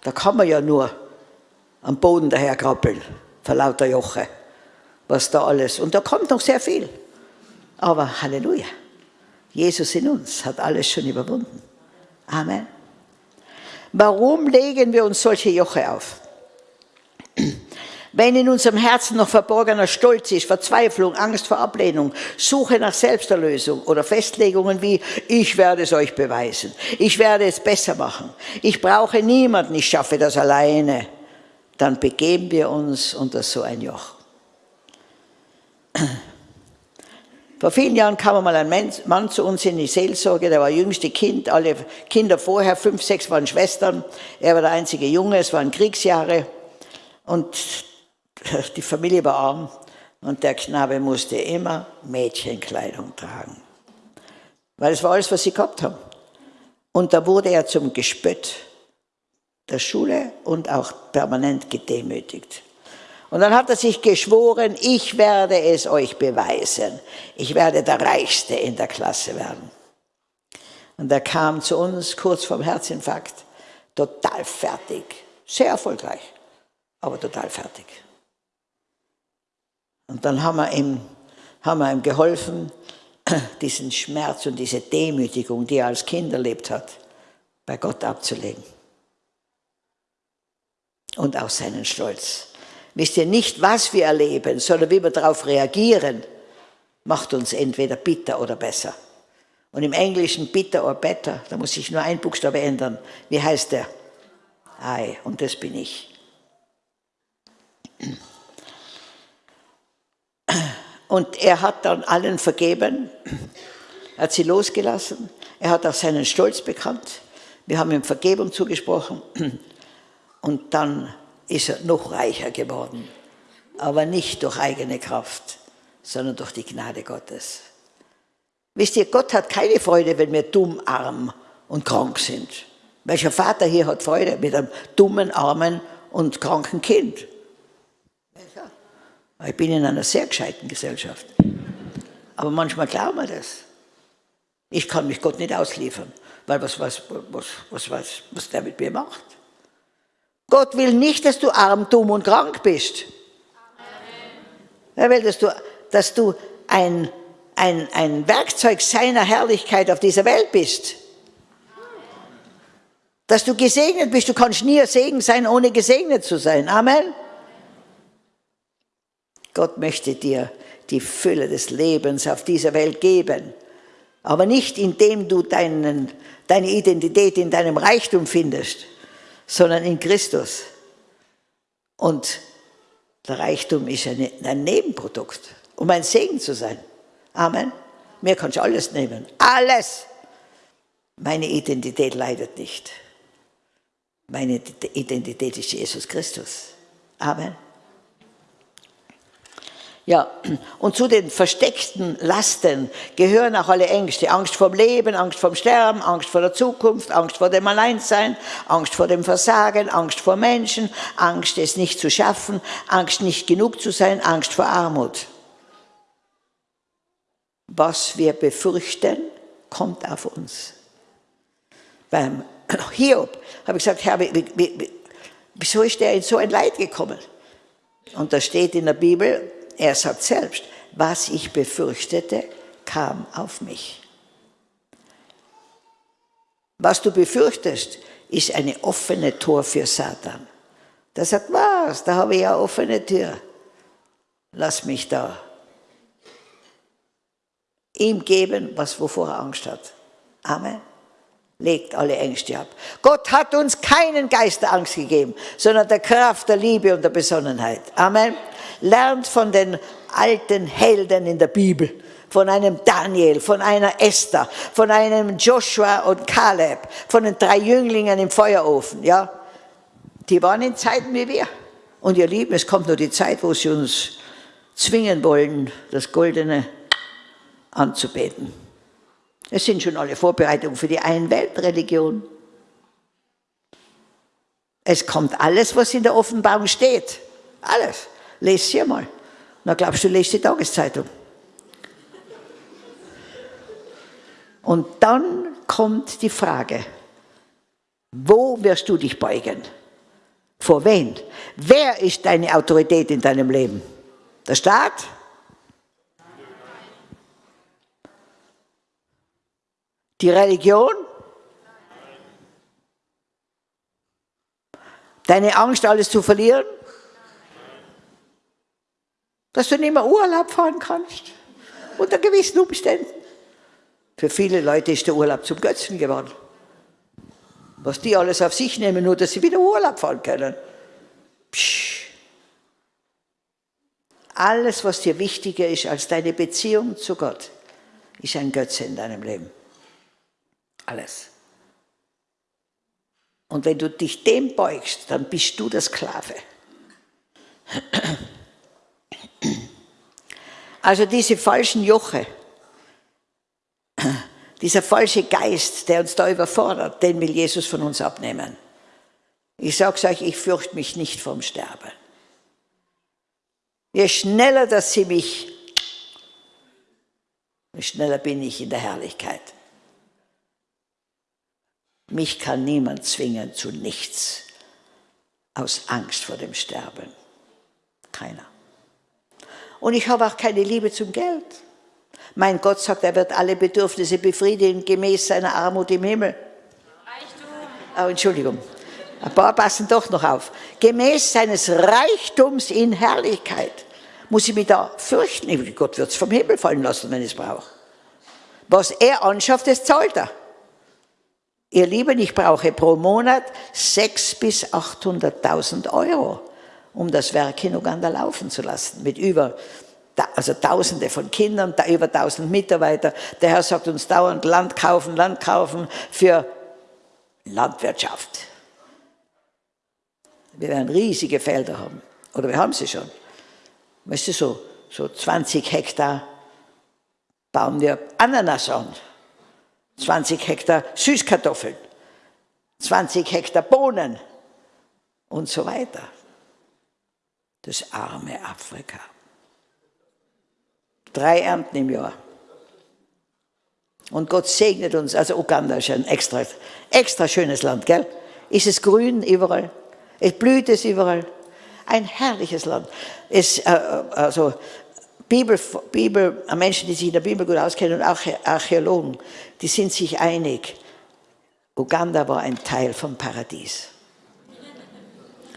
da kann man ja nur am Boden daherkrabbeln, vor lauter Joche, was da alles. Und da kommt noch sehr viel. Aber Halleluja, Jesus in uns hat alles schon überwunden. Amen. Warum legen wir uns solche Joche auf? Wenn in unserem Herzen noch verborgener Stolz ist, Verzweiflung, Angst vor Ablehnung, Suche nach Selbsterlösung oder Festlegungen wie, ich werde es euch beweisen, ich werde es besser machen, ich brauche niemanden, ich schaffe das alleine, dann begeben wir uns unter so ein Joch. Vor vielen Jahren kam mal ein Mann zu uns in die Seelsorge, der war jüngste Kind, alle Kinder vorher, fünf, sechs waren Schwestern, er war der einzige Junge, es waren Kriegsjahre und [LAUGHS] die Familie war arm und der Knabe musste immer Mädchenkleidung tragen. Weil es war alles, was sie gehabt haben. Und da wurde er zum Gespött der Schule und auch permanent gedemütigt. Und dann hat er sich geschworen, ich werde es euch beweisen. Ich werde der Reichste in der Klasse werden. Und er kam zu uns kurz vorm Herzinfarkt, total fertig, sehr erfolgreich, aber total fertig. Und dann haben wir ihm, haben wir ihm geholfen, [CLEARS THROAT] diesen Schmerz und diese Demütigung, die er als Kind erlebt hat, bei Gott abzulegen. Und auch seinen Stolz. Wisst ihr nicht, was wir erleben, sondern wie wir darauf reagieren, macht uns entweder bitter oder besser. Und im Englischen bitter oder better, da muss ich nur ein Buchstabe ändern. Wie heißt der? Ei, und das bin ich. Und er hat dann allen vergeben, er hat sie losgelassen, er hat auch seinen Stolz bekannt, wir haben ihm Vergebung zugesprochen und dann ist er noch reicher geworden, aber nicht durch eigene Kraft, sondern durch die Gnade Gottes. Wisst ihr, Gott hat keine Freude, wenn wir dumm, arm und krank sind. Welcher Vater hier hat Freude mit einem dummen, armen und kranken Kind? Ich bin in einer sehr gescheiten Gesellschaft. Aber manchmal glauben wir das. Ich kann mich Gott nicht ausliefern, weil was, was, was, was, was, was der mit mir macht. Gott will nicht, dass du arm, dumm und krank bist. Er will, dass du, dass du ein, ein, ein Werkzeug seiner Herrlichkeit auf dieser Welt bist. Dass du gesegnet bist. Du kannst nie Segen sein, ohne gesegnet zu sein. Amen. Gott möchte dir die Fülle des Lebens auf dieser Welt geben. Aber nicht indem du deinen, deine Identität in deinem Reichtum findest, sondern in Christus. Und der Reichtum ist ein, ein Nebenprodukt, um ein Segen zu sein. Amen. Mir kannst du alles nehmen. Alles. Meine Identität leidet nicht. Meine Identität ist Jesus Christus. Amen. Ja, und zu den versteckten Lasten gehören auch alle Ängste. Angst vorm Leben, Angst vorm Sterben, Angst vor der Zukunft, Angst vor dem Alleinsein, Angst vor dem Versagen, Angst vor Menschen, Angst, es nicht zu schaffen, Angst, nicht genug zu sein, Angst vor Armut. Was wir befürchten, kommt auf uns. Beim Hiob habe ich gesagt, Herr, wieso ist der in so ein Leid gekommen? Und da steht in der Bibel, er sagt selbst, was ich befürchtete, kam auf mich. Was du befürchtest, ist eine offene Tor für Satan. Der sagt, was, da habe ich ja offene Tür. Lass mich da. Ihm geben, was wovor er Angst hat. Amen. Legt alle Ängste ab. Gott hat uns keinen Geist der Angst gegeben, sondern der Kraft, der Liebe und der Besonnenheit. Amen lernt von den alten Helden in der Bibel, von einem Daniel, von einer Esther, von einem Joshua und Kaleb, von den drei Jünglingen im Feuerofen, ja. Die waren in Zeiten wie wir. Und ihr Lieben, es kommt nur die Zeit, wo sie uns zwingen wollen, das Goldene anzubeten. Es sind schon alle Vorbereitungen für die Einweltreligion. Es kommt alles, was in der Offenbarung steht. Alles. Lest sie mal. Na, glaubst du, lest die Tageszeitung. Und dann kommt die Frage, wo wirst du dich beugen? Vor wen? Wer ist deine Autorität in deinem Leben? Der Staat? Die Religion? Deine Angst, alles zu verlieren? Dass du nicht mehr Urlaub fahren kannst, unter gewissen Umständen. Für viele Leute ist der Urlaub zum Götzen geworden. Was die alles auf sich nehmen, nur dass sie wieder Urlaub fahren können. Psch. Alles, was dir wichtiger ist als deine Beziehung zu Gott, ist ein Götze in deinem Leben. Alles. Und wenn du dich dem beugst, dann bist du der Sklave. Also diese falschen Joche, dieser falsche Geist, der uns da überfordert, den will Jesus von uns abnehmen. Ich sage euch, ich fürchte mich nicht vom Sterben. Je schneller, dass sie mich, je schneller bin ich in der Herrlichkeit. Mich kann niemand zwingen zu nichts aus Angst vor dem Sterben. Keiner. Und ich habe auch keine Liebe zum Geld. Mein Gott sagt, er wird alle Bedürfnisse befriedigen, gemäß seiner Armut im Himmel. Reichtum. Oh, Entschuldigung. Ein paar passen doch noch auf. Gemäß seines Reichtums in Herrlichkeit. Muss ich mich da fürchten? Gott wird es vom Himmel fallen lassen, wenn ich es brauche. Was er anschafft, das zahlt er. Ihr Lieben, ich brauche pro Monat 600.000 bis 800.000 Euro um das Werk in Uganda laufen zu lassen, mit über also Tausende von Kindern, über tausend Mitarbeiter. Der Herr sagt uns dauernd Land kaufen, Land kaufen für Landwirtschaft. Wir werden riesige Felder haben, oder wir haben sie schon. Weißt du, so, so 20 Hektar bauen wir Ananas an, 20 Hektar Süßkartoffeln, 20 Hektar Bohnen und so weiter das arme Afrika. Drei Ernten im Jahr. Und Gott segnet uns, also Uganda ist ein extra, extra schönes Land, gell? Ist es grün überall? Es blüht es überall? Ein herrliches Land. Es, äh, also Bibel, Bibel, Menschen, die sich in der Bibel gut auskennen und auch Archäologen, die sind sich einig, Uganda war ein Teil vom Paradies.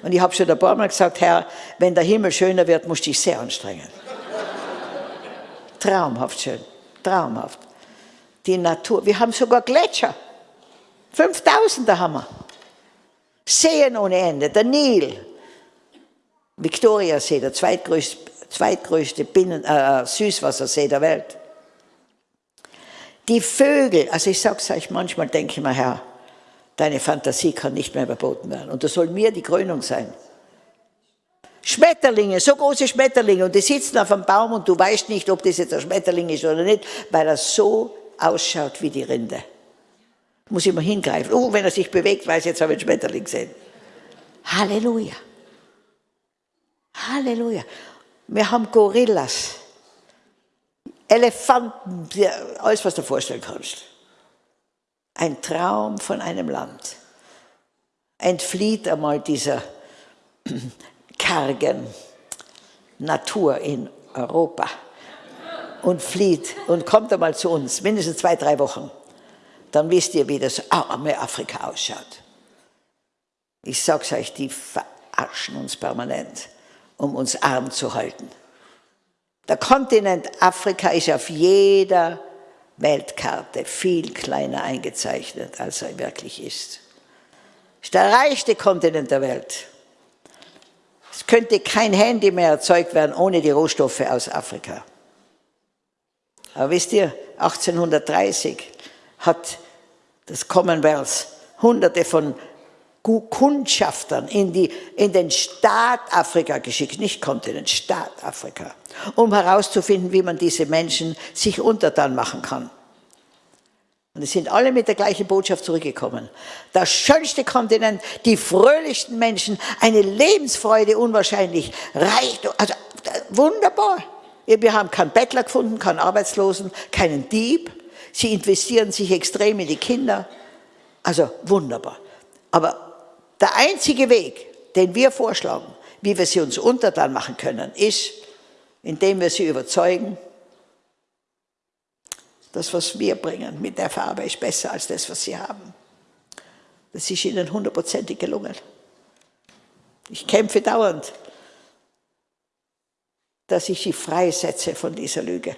Und ich habe schon ein paar Mal gesagt, Herr, wenn der Himmel schöner wird, musst du dich sehr anstrengen. traumhaft schön, traumhaft. Die Natur, wir haben sogar Gletscher. 5000er haben wir. Seen ohne Ende, der Nil, Viktoriasee, der zweitgrößte, zweitgrößte Binnen, äh, Süßwassersee der Welt. Die Vögel, also ich sage es euch, manchmal denke ich mir, Herr, Deine Fantasie kann nicht mehr überboten werden. Und das soll mir die Krönung sein. Schmetterlinge, so große Schmetterlinge und die sitzen auf einem Baum und du weißt nicht, ob das jetzt ein Schmetterling ist oder nicht, weil er so ausschaut wie die Rinde. Muss immer hingreifen. Oh, wenn er sich bewegt, weiß jetzt habe ich einen Schmetterling gesehen. Halleluja. Halleluja. Wir haben Gorillas, Elefanten, alles, was du dir vorstellen kannst. Ein Traum von einem Land. Entflieht einmal dieser [CLEARS THROAT] kargen Natur in Europa und flieht und kommt einmal zu uns, mindestens zwei, drei Wochen. Dann wisst ihr, wie das arme Afrika ausschaut. Ich sag's euch, die verarschen uns permanent, um uns arm zu halten. Der Kontinent Afrika ist auf jeder Weltkarte viel kleiner eingezeichnet, als er wirklich ist. Ist der reichste Kontinent der Welt. Es könnte kein Handy mehr erzeugt werden ohne die Rohstoffe aus Afrika. Aber wisst ihr, 1830 hat das Commonwealth hunderte von Kundschaftern in, die, in den Staat Afrika geschickt, nicht Kontinent, Staat Afrika, um herauszufinden, wie man diese Menschen sich untertan machen kann. Und es sind alle mit der gleichen Botschaft zurückgekommen. Der schönste Kontinent, die fröhlichsten Menschen, eine Lebensfreude unwahrscheinlich, Reichtum, also wunderbar. Wir haben keinen Bettler gefunden, keinen Arbeitslosen, keinen Dieb. Sie investieren sich extrem in die Kinder. Also wunderbar. Aber der einzige Weg, den wir vorschlagen, wie wir sie uns untertan machen können, ist, indem wir sie überzeugen, das, was wir bringen mit der Farbe, ist besser als das, was sie haben. Das ist ihnen hundertprozentig gelungen. Ich kämpfe dauernd, dass ich sie freisetze von dieser Lüge.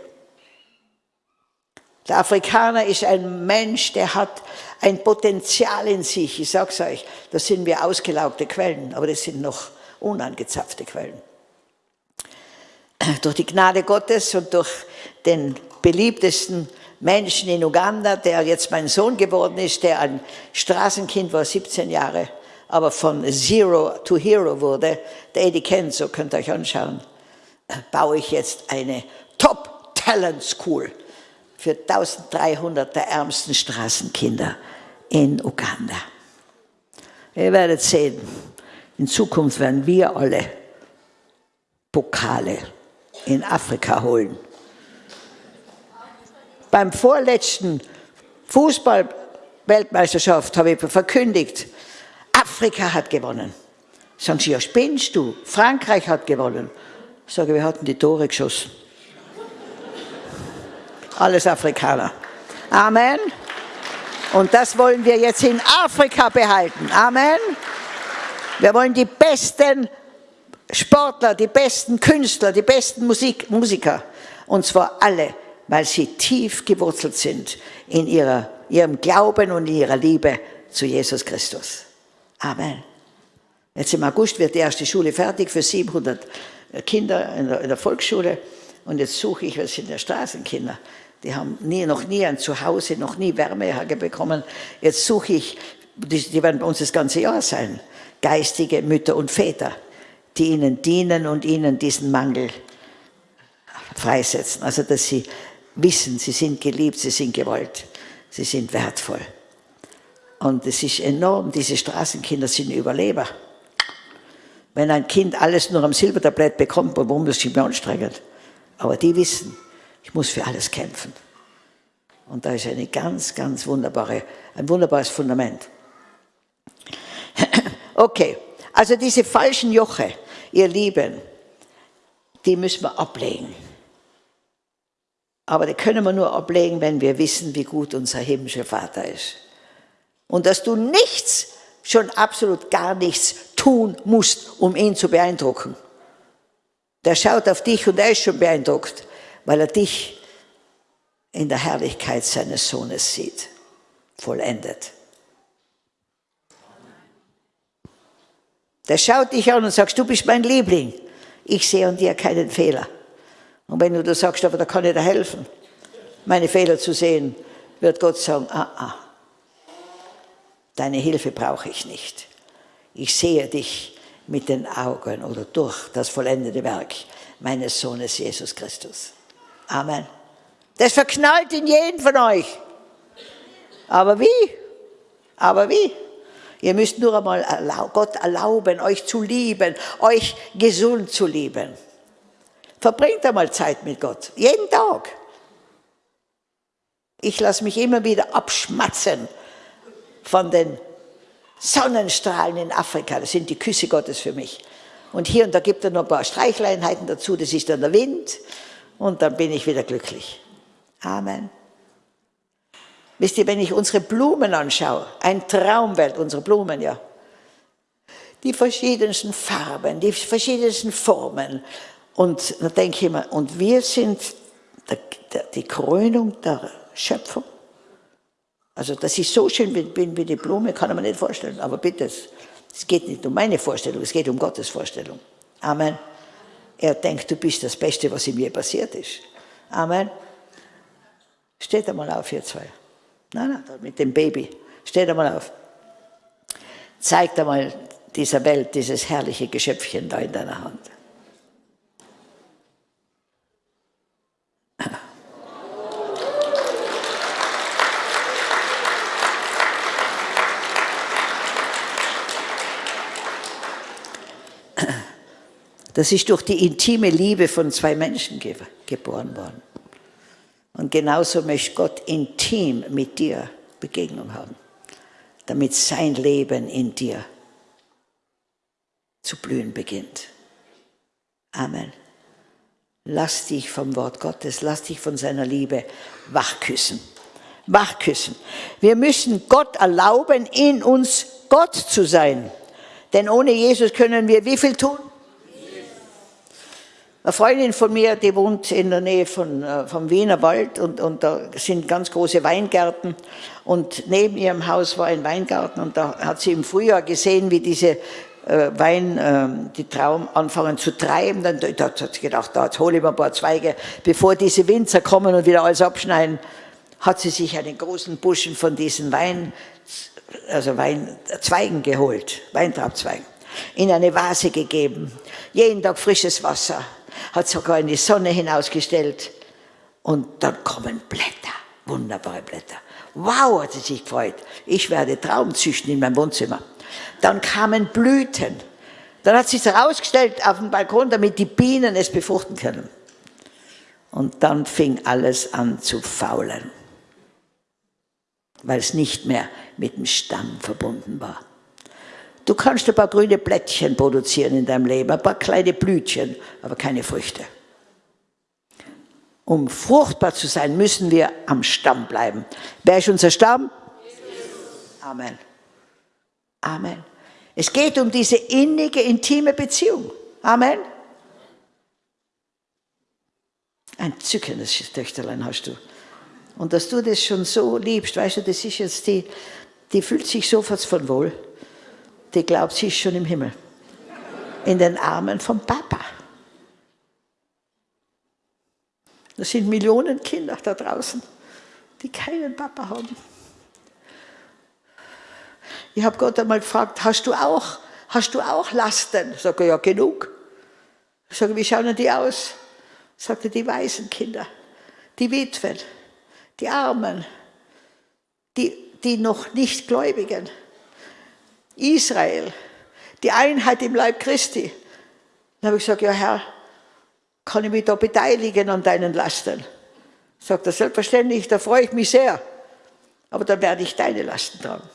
Der Afrikaner ist ein Mensch, der hat ein Potenzial in sich. Ich sage es euch, das sind wir ausgelaugte Quellen, aber das sind noch unangezapfte Quellen. Durch die Gnade Gottes und durch den beliebtesten Menschen in Uganda, der jetzt mein Sohn geworden ist, der ein Straßenkind war, 17 Jahre, aber von Zero to Hero wurde, der Eddie kennt, so könnt ihr euch anschauen, baue ich jetzt eine Top Talent School für 1300 der ärmsten Straßenkinder in Uganda. Ihr werdet sehen, in Zukunft werden wir alle Pokale in Afrika holen beim vorletzten Fußball-Weltmeisterschaft habe ich verkündigt, Afrika hat gewonnen. Sagen sie, ja spinnst du? Frankreich hat gewonnen. Ich sage, wir hatten die Tore geschossen. Alles Afrikaner. Amen. Und das wollen wir jetzt in Afrika behalten. Amen. Wir wollen die besten Sportler, die besten Künstler, die besten Musik, Musiker. Und zwar alle weil sie tief gewurzelt sind in ihrer, ihrem Glauben und in ihrer Liebe zu Jesus Christus. Amen. Jetzt im August wird die erste Schule fertig für 700 Kinder in der, in der Volksschule. Und jetzt suche ich, was sind der Straßenkinder? Die haben nie, noch nie ein Zuhause, noch nie Wärme bekommen. Jetzt suche ich, die, die werden bei uns das ganze Jahr sein, geistige Mütter und Väter, die ihnen dienen und ihnen diesen Mangel freisetzen. Also, dass sie wissen, sie sind geliebt, sie sind gewollt, sie sind wertvoll. Und es ist enorm, diese Straßenkinder sind Überleber. Wenn ein Kind alles nur am Silbertablett bekommt, warum muss ich mich anstrengen? Aber die wissen, ich muss für alles kämpfen. Und da ist eine ganz, ganz wunderbare, ein wunderbares Fundament. [CLEARS THROAT] Okay, also diese falschen Joche, ihr Lieben, die müssen wir ablegen. Aber die können wir nur ablegen, wenn wir wissen, wie gut unser himmlischer Vater ist. Und dass du nichts, schon absolut gar nichts tun musst, um ihn zu beeindrucken. Der schaut auf dich und er ist schon beeindruckt, weil er dich in der Herrlichkeit seines Sohnes sieht, vollendet. Der schaut dich an und sagt, du bist mein Liebling. Ich sehe an dir keinen Fehler. Und wenn du da sagst, aber da kann ich dir helfen, meine Fehler zu sehen, wird Gott sagen, ah, ah, deine Hilfe brauche ich nicht. Ich sehe dich mit den Augen oder durch das vollendete Werk meines Sohnes Jesus Christus. Amen. Das verknallt in jeden von euch. Aber wie? Aber wie? Ihr müsst nur einmal Gott erlauben, euch zu lieben, euch gesund zu lieben. Verbringt einmal Zeit mit Gott, jeden Tag. Ich lasse mich immer wieder abschmatzen von den Sonnenstrahlen in Afrika. Das sind die Küsse Gottes für mich. Und hier und da gibt er noch ein paar Streichleinheiten dazu, das ist dann der Wind. Und dann bin ich wieder glücklich. Amen. Wisst ihr, wenn ich unsere Blumen anschaue, ein Traumwelt, unsere Blumen, ja. Die verschiedensten Farben, die verschiedensten Formen. Und da denke ich immer, und wir sind die Krönung der Schöpfung. Also, dass ich so schön bin wie die Blume, kann man nicht vorstellen. Aber bitte, es geht nicht um meine Vorstellung, es geht um Gottes Vorstellung. Amen. Er denkt, du bist das Beste, was ihm je passiert ist. Amen. Steht einmal auf, ihr zwei. Nein, nein, mit dem Baby. Steht einmal auf. Zeigt einmal dieser Welt dieses herrliche Geschöpfchen da in deiner Hand. Das ist durch die intime Liebe von zwei Menschen ge geboren worden. Und genauso möchte Gott intim mit dir Begegnung haben, damit sein Leben in dir zu blühen beginnt. Amen. Lass dich vom Wort Gottes, lass dich von seiner Liebe wachküssen. Wachküssen. Wir müssen Gott erlauben, in uns Gott zu sein. Denn ohne Jesus können wir wie viel tun? Eine Freundin von mir, die wohnt in der Nähe von, äh, vom Wiener Wald und, und da sind ganz große Weingärten. Und neben ihrem Haus war ein Weingarten und da hat sie im Frühjahr gesehen, wie diese äh, Wein, äh, die Traum anfangen zu treiben. Dann da hat sie gedacht, da hole ich mir ein paar Zweige, bevor diese Winzer kommen und wieder alles abschneiden, hat sie sich einen großen Buschen von diesen Wein, also Weinzweigen geholt, Weintraubzweigen, in eine Vase gegeben, jeden Tag frisches Wasser hat sogar in die Sonne hinausgestellt. Und dann kommen Blätter, wunderbare Blätter. Wow, hat sie sich gefreut. Ich werde Traum züchten in meinem Wohnzimmer. Dann kamen Blüten. Dann hat sie es herausgestellt auf dem Balkon, damit die Bienen es befruchten können. Und dann fing alles an zu faulen, weil es nicht mehr mit dem Stamm verbunden war. Du kannst ein paar grüne Blättchen produzieren in deinem Leben, ein paar kleine Blütchen, aber keine Früchte. Um fruchtbar zu sein, müssen wir am Stamm bleiben. Wer ist unser Stamm? Amen. Amen. Es geht um diese innige, intime Beziehung. Amen. Ein zückendes Töchterlein hast du. Und dass du das schon so liebst, weißt du, das ist jetzt die, die fühlt sich sofort von wohl die glaubt, sie ist schon im Himmel. In den Armen vom Papa. Das sind Millionen Kinder da draußen, die keinen Papa haben. Ich habe Gott einmal gefragt, hast du auch, hast du auch Lasten? Ich sage, ja, genug. Ich sage, wie schauen die aus? Ich sagte, die Waisenkinder, die Witwen, die Armen, die, die noch nicht Gläubigen. Israel, die Einheit im Leib Christi. Dann habe ich gesagt, ja Herr, kann ich mich da beteiligen an deinen Lasten? Sagt er, selbstverständlich, da freue ich mich sehr. Aber dann werde ich deine Lasten tragen.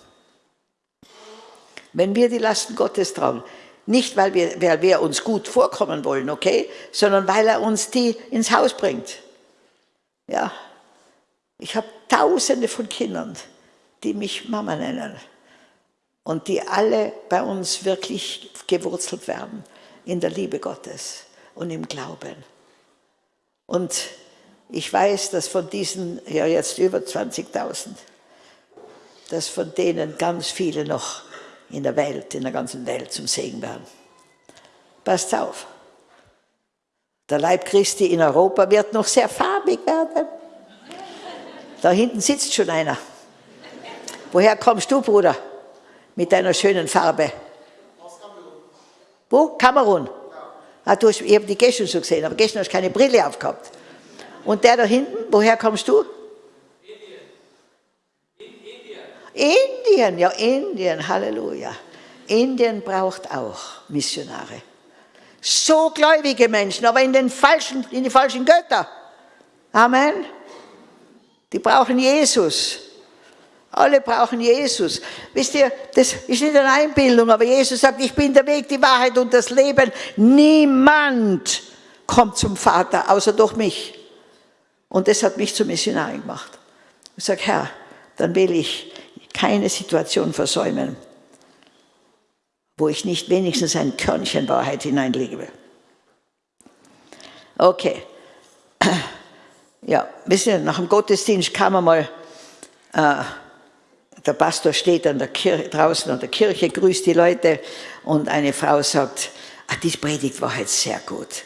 Wenn wir die Lasten Gottes tragen, nicht weil wir, weil wir uns gut vorkommen wollen, okay, sondern weil er uns die ins Haus bringt. Ja, ich habe tausende von Kindern, die mich Mama nennen und die alle bei uns wirklich gewurzelt werden in der Liebe Gottes und im Glauben. Und ich weiß, dass von diesen, ja jetzt über 20.000, dass von denen ganz viele noch in der Welt, in der ganzen Welt zum Segen werden. Passt auf. Der Leib Christi in Europa wird noch sehr farbig werden. Da hinten sitzt schon einer. Woher kommst du, Bruder? Mit deiner schönen Farbe. Wo? Kamerun. Ah, du hast, ich habe die gestern so gesehen, aber gestern hast du keine Brille aufgehabt. Und der da hinten, woher kommst du? Indien, ja, Indien, Halleluja. Indien braucht auch Missionare. So gläubige Menschen, aber in, den falschen, in die falschen Götter. Amen. Die brauchen Jesus. Alle brauchen Jesus. Wisst ihr, das ist nicht eine Einbildung, aber Jesus sagt, ich bin der Weg, die Wahrheit und das Leben. Niemand kommt zum Vater, außer durch mich. Und das hat mich zum Missionarin gemacht. Ich sage, Herr, dann will ich keine Situation versäumen, wo ich nicht wenigstens ein Körnchen Wahrheit hineinlege. Okay. Ja, wisst ihr, nach dem Gottesdienst kam einmal, äh, der Pastor steht an der Kirche, draußen an der Kirche, grüßt die Leute und eine Frau sagt, ah, die Predigt war jetzt sehr gut.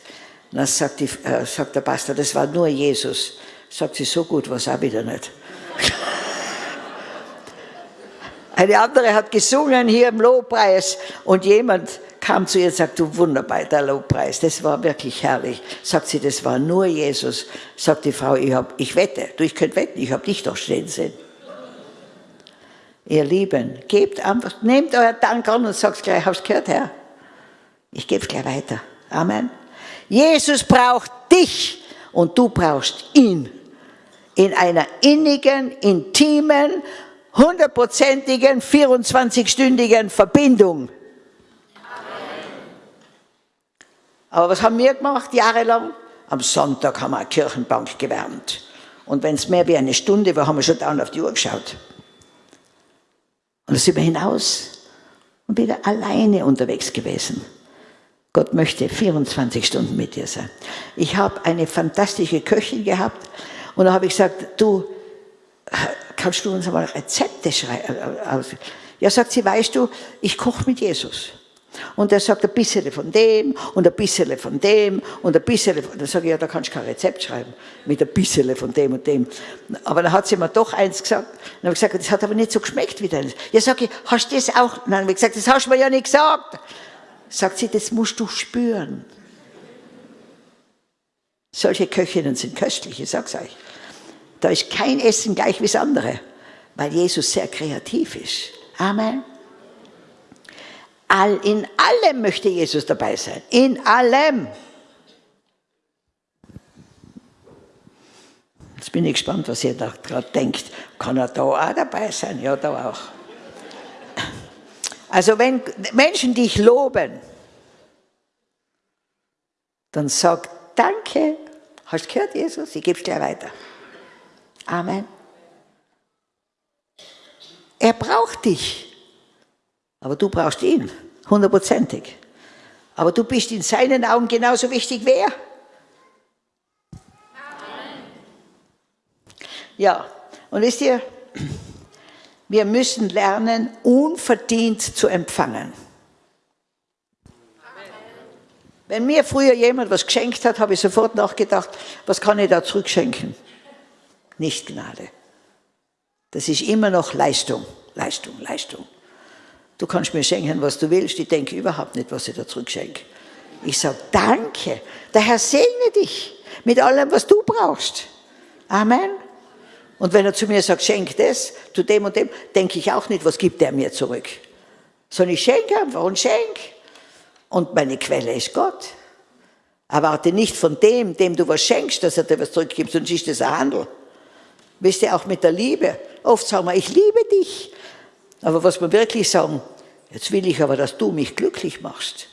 Und dann sagt, die, äh, sagt der Pastor, das war nur Jesus. Sagt sie, so gut war es auch wieder nicht. [LAUGHS] Eine andere hat gesungen hier im Lobpreis und jemand kam zu ihr und sagte, du wunderbar, der Lobpreis, das war wirklich herrlich. Sagt sie, das war nur Jesus. Sagt die Frau, ich, hab, ich wette, du, ich könnte wetten, ich habe dich doch stehen sehen. Ihr Lieben, gebt einfach, nehmt euer Dank an und sagt gleich, hab's gehört, Herr? Ich gebe es gleich weiter. Amen. Jesus braucht dich und du brauchst ihn. In einer innigen, intimen, hundertprozentigen, 24-stündigen Verbindung. Aber was haben wir gemacht jahrelang? Am Sonntag haben wir eine Kirchenbank gewärmt. Und wenn es mehr wie eine Stunde war, haben wir schon dauernd auf die Uhr geschaut. Und dann sind wir hinaus und wieder alleine unterwegs gewesen. Gott möchte 24 Stunden mit dir sein. Ich habe eine fantastische Köchin gehabt und da habe ich gesagt, du, kannst du uns einmal Rezepte schreiben? Ja, sagt sie, weißt du, ich koche mit Jesus. Und er sagt ein bisschen von dem und ein bisschen von dem und ein bisschen von... Dann sage ich, ja, da kannst du kein Rezept schreiben mit ein bisschen von dem und dem. Aber dann hat sie mir doch eins gesagt. Dann habe ich gesagt, das hat aber nicht so geschmeckt wie deines. Ja, sage ich, hast du das auch? Dann habe ich gesagt, das hast du mir ja nicht gesagt. Sagt sie, das musst du spüren. Solche Köchinnen sind köstlich, ich sag's euch. Da ist kein Essen gleich wie das andere, weil Jesus sehr kreativ ist. Amen. All, in allem möchte Jesus dabei sein. In allem. Jetzt bin ich gespannt, was ihr da gerade denkt. Kann er da auch dabei sein? Ja, da auch. Also wenn Menschen dich loben, dann sag Danke. Hast du gehört, Jesus? Ich gebe es gleich weiter. Amen. Er braucht dich. Aber du brauchst ihn, hundertprozentig. Aber du bist in seinen Augen genauso wichtig wie er. Ja, und wisst ihr, wir müssen lernen, unverdient zu empfangen. Wenn mir früher jemand was geschenkt hat, habe ich sofort nachgedacht, was kann ich da zurückschenken? Nicht Gnade. Das ist immer noch Leistung, Leistung, Leistung. Du kannst mir schenken, was du willst. Ich denke überhaupt nicht, was ich da zurückschenke. Ich sage, danke. Der Herr segne dich mit allem, was du brauchst. Amen. Und wenn er zu mir sagt, schenk das, zu dem und dem, denke ich auch nicht, was gibt er mir zurück. Sondern ich schenke einfach und schenk. Und meine Quelle ist Gott. Erwarte nicht von dem, dem du was schenkst, dass er dir was zurückgibt, sonst ist das ein Handel. Wisst ihr, auch mit der Liebe. Oft sagen wir, ich liebe dich. Aber was wir wirklich sagen, jetzt will ich aber, dass du mich glücklich machst.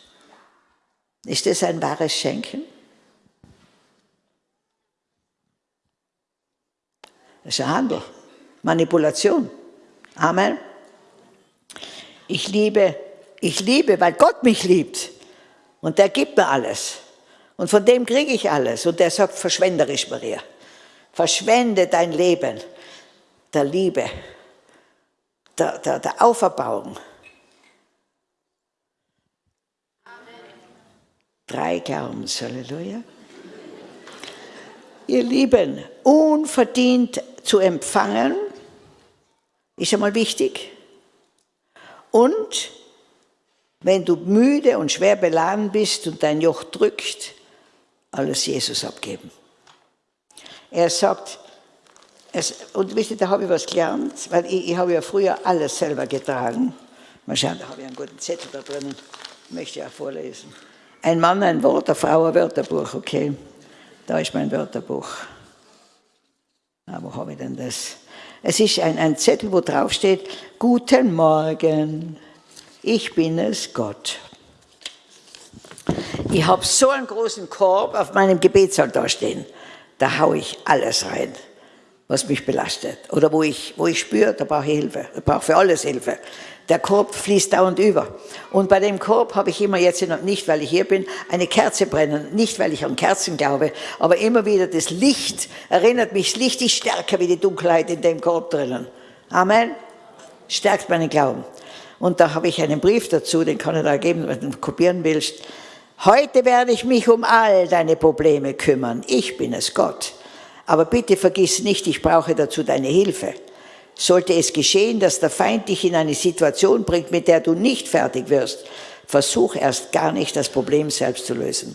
Ist das ein wahres Schenken? Das ist ein Handel, Manipulation. Amen. Ich liebe, ich liebe, weil Gott mich liebt. Und der gibt mir alles. Und von dem kriege ich alles. Und der sagt verschwenderisch, Maria. Verschwende dein Leben der Liebe der, der, der Auferbauung. Drei Glaubens, Halleluja. Ihr Lieben, unverdient zu empfangen, ist einmal wichtig. Und wenn du müde und schwer beladen bist und dein Joch drückt, alles Jesus abgeben. Er sagt, es, und wisst ihr, da habe ich was gelernt, weil ich, ich habe ja früher alles selber getragen. Mal schauen, da habe ich einen guten Zettel da drinnen, möchte ich auch vorlesen. Ein Mann, ein Wort, eine Frau, ein Wörterbuch, okay. Da ist mein Wörterbuch. Na, wo habe ich denn das? Es ist ein, ein Zettel, wo drauf steht, Guten Morgen, ich bin es, Gott. Ich habe so einen großen Korb auf meinem Gebetsaltar stehen. Da haue ich alles rein, was mich belastet. Oder wo ich, wo ich spüre, da brauche ich Hilfe. Da brauche für alles Hilfe. Der Korb fließt dauernd über. Und bei dem Korb habe ich immer jetzt, nicht weil ich hier bin, eine Kerze brennen. Nicht weil ich an Kerzen glaube, aber immer wieder das Licht erinnert mich, das Licht ist stärker wie die Dunkelheit in dem Korb drinnen. Amen. Stärkt meinen Glauben. Und da habe ich einen Brief dazu, den kann ich da geben, wenn du kopieren willst. Heute werde ich mich um all deine Probleme kümmern. Ich bin es, Gott. Aber bitte vergiss nicht, ich brauche dazu deine Hilfe. Sollte es geschehen, dass der Feind dich in eine Situation bringt, mit der du nicht fertig wirst, versuch erst gar nicht, das Problem selbst zu lösen,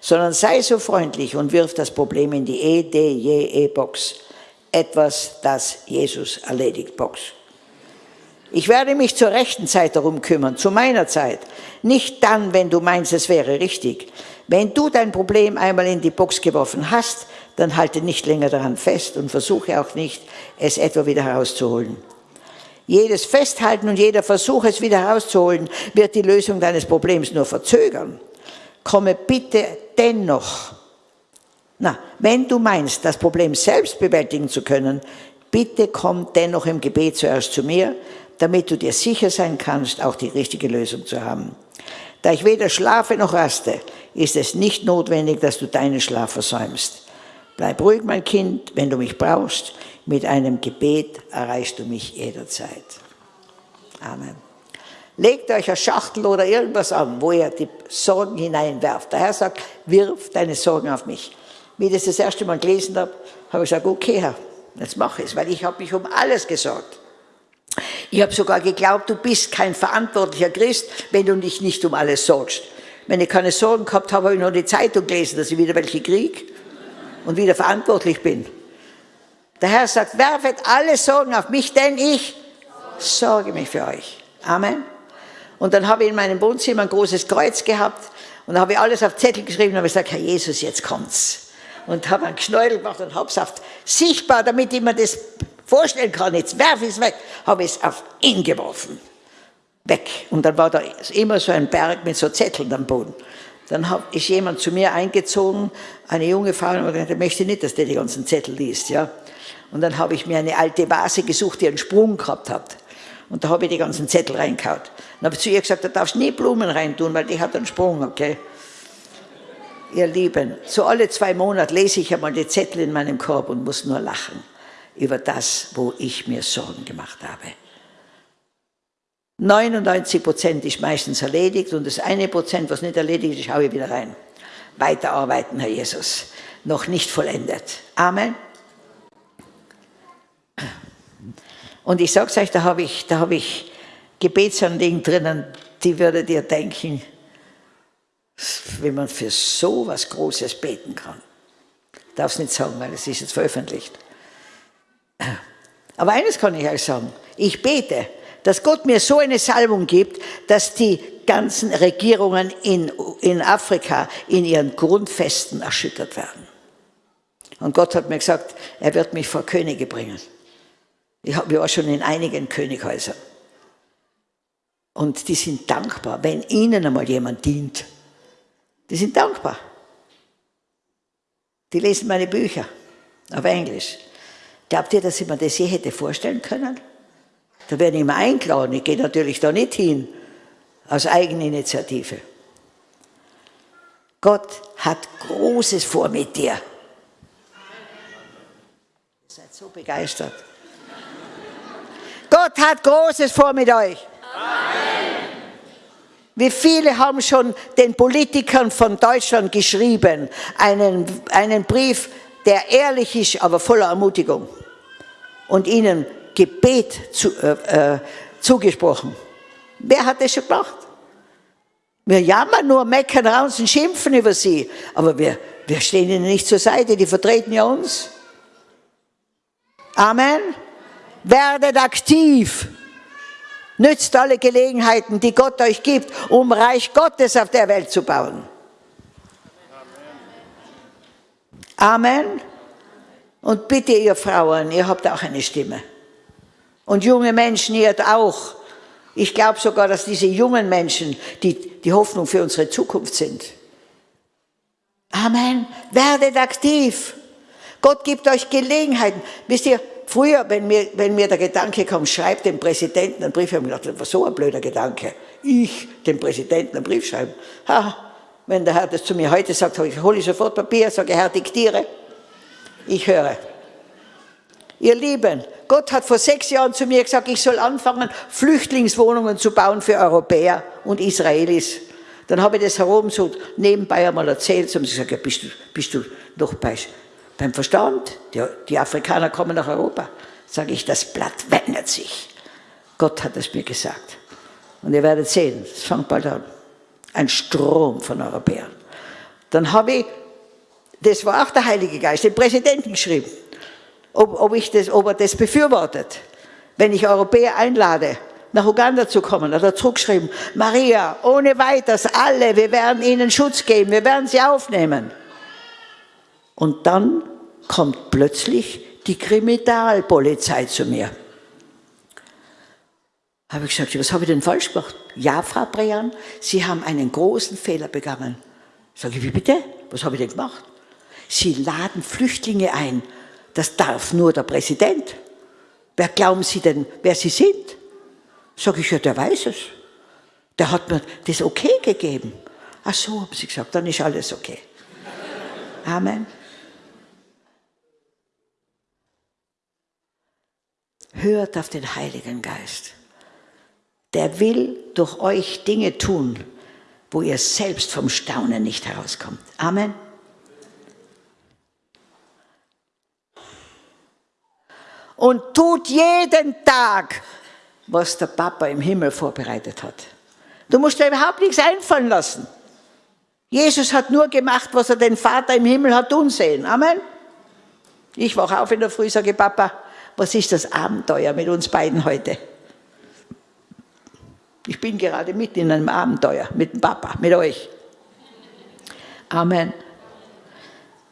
sondern sei so freundlich und wirf das Problem in die E-D-J-E-Box. Etwas, das Jesus erledigt, Box. Ich werde mich zur rechten Zeit darum kümmern, zu meiner Zeit. Nicht dann, wenn du meinst, es wäre richtig. Wenn du dein Problem einmal in die Box geworfen hast, dann halte nicht länger daran fest und versuche auch nicht, es etwa wieder herauszuholen. Jedes Festhalten und jeder Versuch, es wieder herauszuholen, wird die Lösung deines Problems nur verzögern. Komme bitte dennoch. Na, wenn du meinst, das Problem selbst bewältigen zu können, bitte komm dennoch im Gebet zuerst zu mir, damit du dir sicher sein kannst, auch die richtige Lösung zu haben. Da ich weder schlafe noch raste, ist es nicht notwendig, dass du deinen Schlaf versäumst. Bleib ruhig, mein Kind, wenn du mich brauchst. Mit einem Gebet erreichst du mich jederzeit. Amen. Legt euch eine Schachtel oder irgendwas an, wo ihr die Sorgen hineinwerft. Der Herr sagt, wirf deine Sorgen auf mich. Wie ich das das erste Mal gelesen habe, habe ich gesagt, okay Herr, jetzt mache ich es, weil ich habe mich um alles gesorgt. Ich habe sogar geglaubt, du bist kein verantwortlicher Christ, wenn du dich nicht um alles sorgst. Wenn ich keine Sorgen gehabt habe, habe ich noch die Zeitung gelesen, dass ich wieder welche kriege und wieder verantwortlich bin. Der Herr sagt, werfet alle Sorgen auf mich, denn ich sorge mich für euch. Amen. Und dann habe ich in meinem Wohnzimmer ein großes Kreuz gehabt und habe alles auf Zettel geschrieben und habe gesagt, Herr Jesus, jetzt kommt's. Und habe einen Knäuel gemacht und habe es auf sichtbar, damit ich mir das vorstellen kann, jetzt werfe ich es weg, habe ich es auf ihn geworfen. Weg. Und dann war da immer so ein Berg mit so Zetteln am Boden. Dann ist jemand zu mir eingezogen, eine junge Frau, und gesagt, ich möchte nicht, dass der die ganzen Zettel liest. Ja. Und dann habe ich mir eine alte Vase gesucht, die einen Sprung gehabt hat. Und da habe ich die ganzen Zettel reingehauen. Dann habe ich zu ihr gesagt, da darfst du nie Blumen reintun, weil die hat einen Sprung, okay? Ihr Lieben, so alle zwei Monate lese ich einmal die Zettel in meinem Korb und muss nur lachen über das, wo ich mir Sorgen gemacht habe. 99 Prozent ist meistens erledigt und das eine Prozent, was nicht erledigt ist, schaue ich wieder rein. Weiterarbeiten, Herr Jesus. Noch nicht vollendet. Amen. Und ich sage es euch, da habe ich, hab ich Gebetsanliegen drinnen, die würdet ihr denken, wenn man für so was Großes beten kann. Ich darf es nicht sagen, weil es ist jetzt veröffentlicht. Aber eines kann ich euch sagen, ich bete, dass Gott mir so eine Salbung gibt, dass die ganzen Regierungen in, in Afrika in ihren Grundfesten erschüttert werden. Und Gott hat mir gesagt, er wird mich vor Könige bringen. Ich war schon in einigen Könighäusern. Und die sind dankbar, wenn ihnen einmal jemand dient. Die sind dankbar. Die lesen meine Bücher auf Englisch. Glaubt ihr, dass ich mir das je hätte vorstellen können? Da werde ich immer eingeladen. Ich gehe natürlich da nicht hin, aus Eigeninitiative. Gott hat Großes vor mit dir. Ihr seid so begeistert. Gott hat Großes vor mit euch. Amen. Wie viele haben schon den Politikern von Deutschland geschrieben, einen, einen Brief, der ehrlich ist, aber voller Ermutigung und ihnen Gebet zu, äh, äh, zugesprochen. Wer hat das schon gemacht? Wir jammern nur, meckern raus und schimpfen über sie. Aber wir, wir stehen ihnen nicht zur Seite, die vertreten ja uns. Amen. Werdet aktiv. Nützt alle Gelegenheiten, die Gott euch gibt, um Reich Gottes auf der Welt zu bauen. Amen. Und bitte ihr Frauen, ihr habt auch eine Stimme. Und junge Menschen, ihr auch. Ich glaube sogar, dass diese jungen Menschen die, die Hoffnung für unsere Zukunft sind. Amen. Werdet aktiv. Gott gibt euch Gelegenheiten. Wisst ihr, früher, wenn mir, wenn mir der Gedanke kam, schreibt dem Präsidenten einen Brief, habe ich gedacht, das war so ein blöder Gedanke. Ich dem Präsidenten einen Brief schreiben. Ha, wenn der Herr das zu mir heute sagt, hole ich sofort Papier, sage, Herr, diktiere. Ich höre. Ihr Lieben, Gott hat vor sechs Jahren zu mir gesagt, ich soll anfangen, Flüchtlingswohnungen zu bauen für Europäer und Israelis. Dann habe ich das herum so nebenbei einmal erzählt, so haben sie gesagt, ja, bist, du, bist du noch bei, beim Verstand? Die, die Afrikaner kommen nach Europa. Sage ich, das Blatt wendet sich. Gott hat es mir gesagt. Und ihr werdet sehen, es fängt bald an. Ein Strom von Europäern. Dann habe ich, das war auch der Heilige Geist, den Präsidenten geschrieben, ob, ob, ich das, ob er das befürwortet, wenn ich Europäer einlade nach Uganda zu kommen, hat er zurückgeschrieben, Maria, ohne weiteres, alle, wir werden ihnen Schutz geben, wir werden sie aufnehmen. Und dann kommt plötzlich die Kriminalpolizei zu mir. Habe ich gesagt, was habe ich denn falsch gemacht? Ja, Frau Brean, Sie haben einen großen Fehler begangen. Sage ich, wie bitte? Was habe ich denn gemacht? Sie laden Flüchtlinge ein. Das darf nur der Präsident. Wer glauben Sie denn, wer Sie sind? Sag ich, ja, der weiß es. Der hat mir das okay gegeben. Ach so, haben sie gesagt, dann ist alles okay. Amen. Hört auf den Heiligen Geist. Der will durch euch Dinge tun, wo ihr selbst vom Staunen nicht herauskommt. Amen. Und tut jeden Tag was der Papa im Himmel vorbereitet hat. Du musst dir überhaupt nichts einfallen lassen. Jesus hat nur gemacht, was er den Vater im Himmel hat tun sehen. Amen. Ich wache auf in der Früh, sage Papa, was ist das Abenteuer mit uns beiden heute? Ich bin gerade mitten in einem Abenteuer mit dem Papa, mit euch. Amen.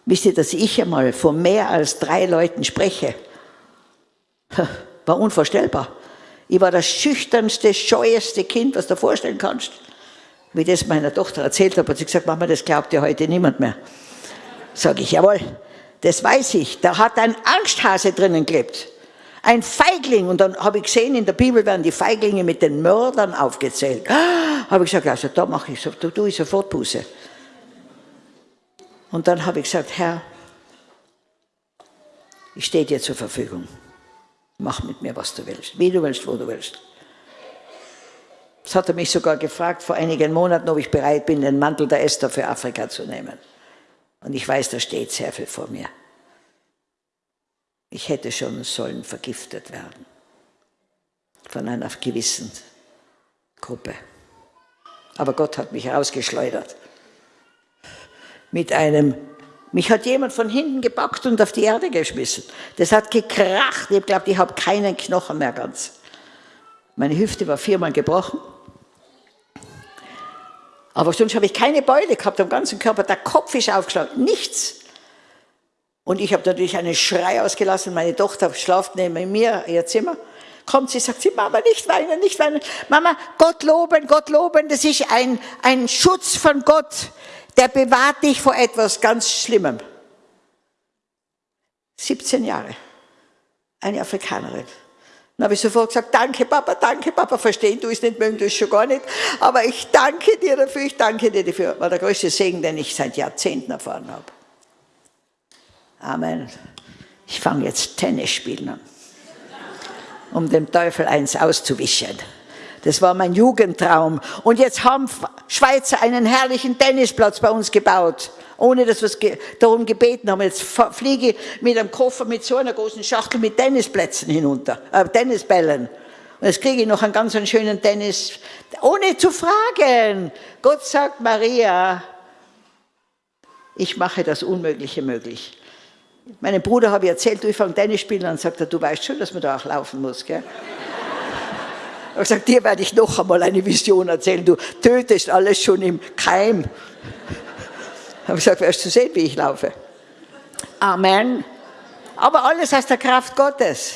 Wisst ihr, dass ich einmal vor mehr als drei Leuten spreche? [LAUGHS] War unvorstellbar. Ich war das schüchternste, scheueste Kind, was du dir vorstellen kannst. Wie ich das meiner Tochter erzählt habe, hat sie gesagt, Mama, das glaubt ja heute niemand mehr. Sag ich, jawohl, das weiß ich. Da hat ein Angsthase drinnen gelebt. Ein Feigling. Und dann habe ich gesehen, in der Bibel werden die Feiglinge mit den Mördern aufgezählt. [GASPS] Habe ich gesagt, also da mache ich so, da tue ich sofort Buße. Und dann habe ich gesagt, Herr, ich stehe dir zur Verfügung. Mach mit mir, was du willst, wie du willst, wo du willst. Das hat er mich sogar gefragt vor einigen Monaten, ob ich bereit bin, den Mantel der Esther für Afrika zu nehmen. Und ich weiß, da steht sehr viel vor mir. Ich hätte schon sollen vergiftet werden von einer gewissen Gruppe. Aber Gott hat mich rausgeschleudert mit einem mich hat jemand von hinten gepackt und auf die Erde geschmissen. Das hat gekracht. Ich glaube, ich habe keinen Knochen mehr ganz. Meine Hüfte war viermal gebrochen. Aber sonst habe ich keine Beule gehabt am ganzen Körper. Der Kopf ist aufgeschlagen. Nichts. Und ich habe natürlich einen Schrei ausgelassen. Meine Tochter schlaft neben mir, ihr Zimmer. Kommt sie, sagt sie, Mama, nicht weinen, nicht weinen. Mama, Gott loben, Gott loben. Das ist ein, ein Schutz von Gott der bewahrt dich vor etwas ganz Schlimmem. 17 Jahre, eine Afrikanerin. Dann habe ich sofort gesagt, danke Papa, danke Papa, verstehen du es nicht, mögen du es schon gar nicht, aber ich danke dir dafür, ich danke dir dafür. War der größte Segen, den ich seit Jahrzehnten erfahren habe. Amen. Ich fange jetzt Tennis spielen an, um dem Teufel eins auszuwischen. Das war mein Jugendtraum. Und jetzt haben Schweizer einen herrlichen Tennisplatz bei uns gebaut, ohne dass wir darum gebeten haben. Jetzt fliege ich mit einem Koffer mit so einer großen Schachtel mit Tennisplätzen hinunter, äh, Tennisbällen. Und jetzt kriege ich noch einen ganz schönen Tennis, ohne zu fragen. Gott sagt, Maria, ich mache das Unmögliche möglich. Meinem Bruder habe ich erzählt, du, ich fange Tennis spielen an, sagt er, du weißt schon, dass man da auch laufen muss, gell? Ich habe gesagt, dir werde ich noch einmal eine Vision erzählen, du tötest alles schon im Keim. Ich habe gesagt, wirst du sehen, wie ich laufe. Amen. Aber alles aus der Kraft Gottes.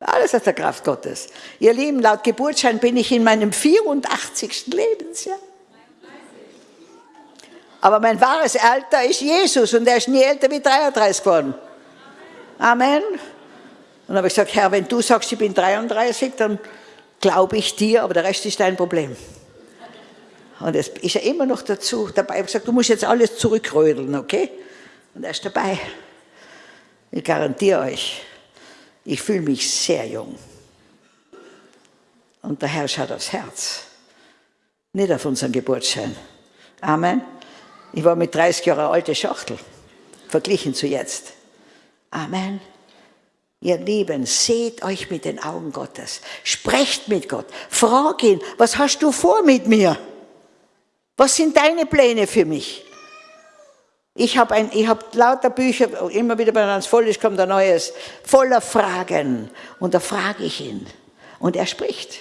Alles aus der Kraft Gottes. Ihr Lieben, laut Geburtsschein bin ich in meinem 84. Lebensjahr. Aber mein wahres Alter ist Jesus und er ist nie älter wie 33 geworden. Amen. Und dann habe ich gesagt, Herr, wenn du sagst, ich bin 33, dann glaube ich dir, aber der Rest ist dein Problem. Und es ist er immer noch dazu dabei. Ich habe gesagt, du musst jetzt alles zurückrödeln, okay? Und er ist dabei. Ich garantiere euch, ich fühle mich sehr jung. Und der Herr schaut aufs Herz, nicht auf unseren Geburtsschein. Amen. Ich war mit 30 Jahren alte Schachtel, verglichen zu jetzt. Amen. Ihr Lieben, seht euch mit den Augen Gottes. Sprecht mit Gott. Frag ihn, was hast du vor mit mir? Was sind deine Pläne für mich? Ich habe hab lauter Bücher, immer wieder, wenn es voll ist, kommt ein neues, voller Fragen. Und da frage ich ihn. Und er spricht.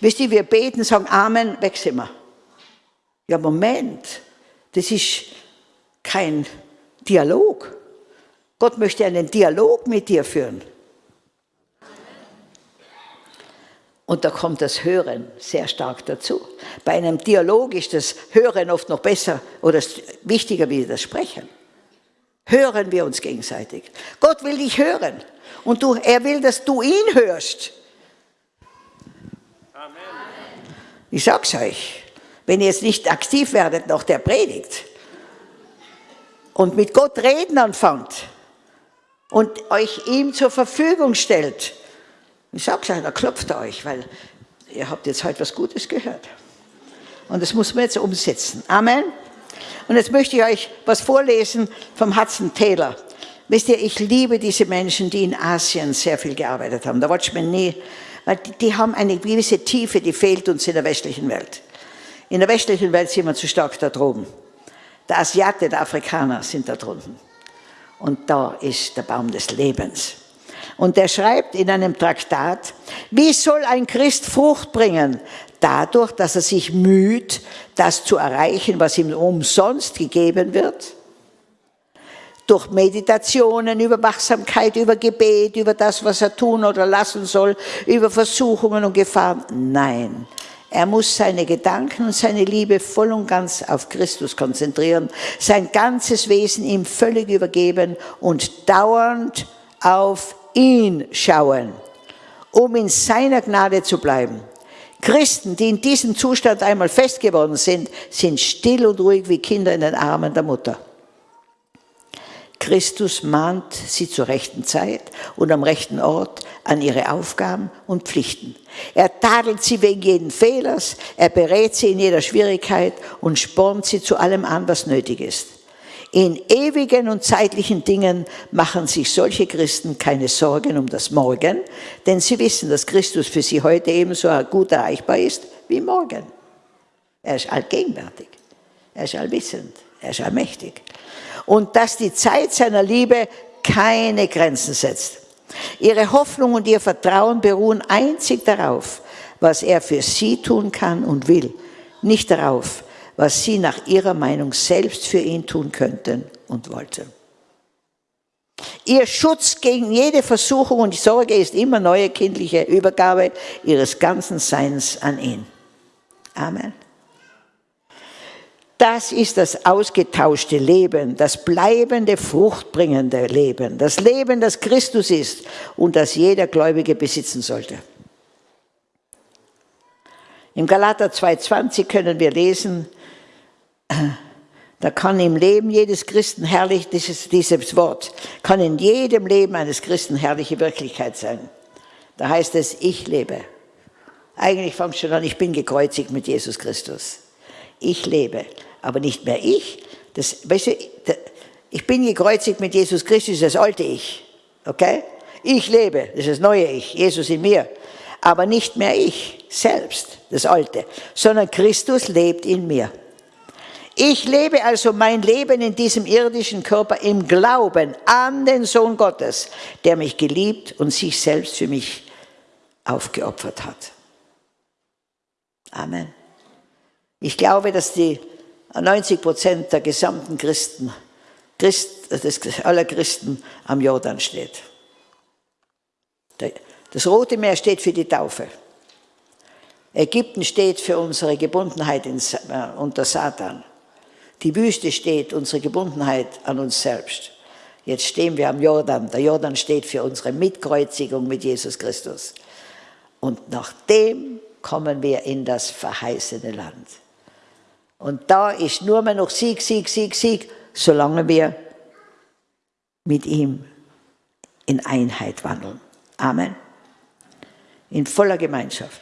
Wisst ihr, wir beten, sagen Amen, weg sind wir. Ja, Moment, das ist kein Dialog. Gott möchte einen Dialog mit dir führen. Und da kommt das Hören sehr stark dazu. Bei einem Dialog ist das Hören oft noch besser oder wichtiger wie das Sprechen. Hören wir uns gegenseitig. Gott will dich hören. Und du, er will, dass du ihn hörst. Amen. Ich sag's euch, wenn ihr jetzt nicht aktiv werdet nach der Predigt und mit Gott reden anfangt und euch ihm zur Verfügung stellt, ich sag's euch, da klopft er euch, weil ihr habt jetzt heute was Gutes gehört. Und das muss man jetzt umsetzen. Amen. Und jetzt möchte ich euch was vorlesen vom Hudson Taylor. Wisst ihr, ich liebe diese Menschen, die in Asien sehr viel gearbeitet haben. Da wollte ich mir nie, weil die, die haben eine gewisse Tiefe, die fehlt uns in der westlichen Welt. In der westlichen Welt sind wir zu stark da droben. Der Asiate, der Afrikaner sind da drunten. Und da ist der Baum des Lebens. Und er schreibt in einem Traktat, wie soll ein Christ Frucht bringen? Dadurch, dass er sich müht, das zu erreichen, was ihm umsonst gegeben wird? Durch Meditationen, über Wachsamkeit, über Gebet, über das, was er tun oder lassen soll, über Versuchungen und Gefahren? Nein. Er muss seine Gedanken und seine Liebe voll und ganz auf Christus konzentrieren, sein ganzes Wesen ihm völlig übergeben und dauernd auf ihn schauen, um in seiner Gnade zu bleiben. Christen, die in diesem Zustand einmal fest geworden sind, sind still und ruhig wie Kinder in den Armen der Mutter. Christus mahnt sie zur rechten Zeit und am rechten Ort an ihre Aufgaben und Pflichten. Er tadelt sie wegen jeden Fehlers, er berät sie in jeder Schwierigkeit und spornt sie zu allem an, was nötig ist. In ewigen und zeitlichen Dingen machen sich solche Christen keine Sorgen um das Morgen, denn sie wissen, dass Christus für sie heute ebenso gut erreichbar ist wie morgen. Er ist allgegenwärtig, er ist allwissend, er ist allmächtig. Und dass die Zeit seiner Liebe keine Grenzen setzt. Ihre Hoffnung und ihr Vertrauen beruhen einzig darauf, was er für sie tun kann und will, nicht darauf, was sie nach ihrer Meinung selbst für ihn tun könnten und wollten. Ihr Schutz gegen jede Versuchung und Sorge ist immer neue kindliche Übergabe ihres ganzen Seins an ihn. Amen. Das ist das ausgetauschte Leben, das bleibende, fruchtbringende Leben, das Leben, das Christus ist und das jeder Gläubige besitzen sollte. Im Galater 2,20 können wir lesen, da kann im Leben jedes Christen herrlich, dieses, dieses Wort, kann in jedem Leben eines Christen herrliche Wirklichkeit sein. Da heißt es, ich lebe. Eigentlich fängt schon an, ich bin gekreuzigt mit Jesus Christus. Ich lebe, aber nicht mehr ich. Das, weißt du, ich bin gekreuzigt mit Jesus Christus, das alte Ich. Okay? Ich lebe, das ist das neue Ich, Jesus in mir. Aber nicht mehr ich selbst, das Alte, sondern Christus lebt in mir. Ich lebe also mein Leben in diesem irdischen Körper im Glauben an den Sohn Gottes, der mich geliebt und sich selbst für mich aufgeopfert hat. Amen. Ich glaube, dass die 90 Prozent der gesamten Christen, Christ, aller Christen am Jordan steht. Das Rote Meer steht für die Taufe. Ägypten steht für unsere Gebundenheit äh, unter Satan. Die Wüste steht unsere Gebundenheit an uns selbst. Jetzt stehen wir am Jordan. Der Jordan steht für unsere Mitkreuzigung mit Jesus Christus. Und nachdem kommen wir in das verheißene Land. Und da ist nur mehr noch Sieg, Sieg, Sieg, Sieg, solange wir mit ihm in Einheit wandeln. Amen. In voller Gemeinschaft.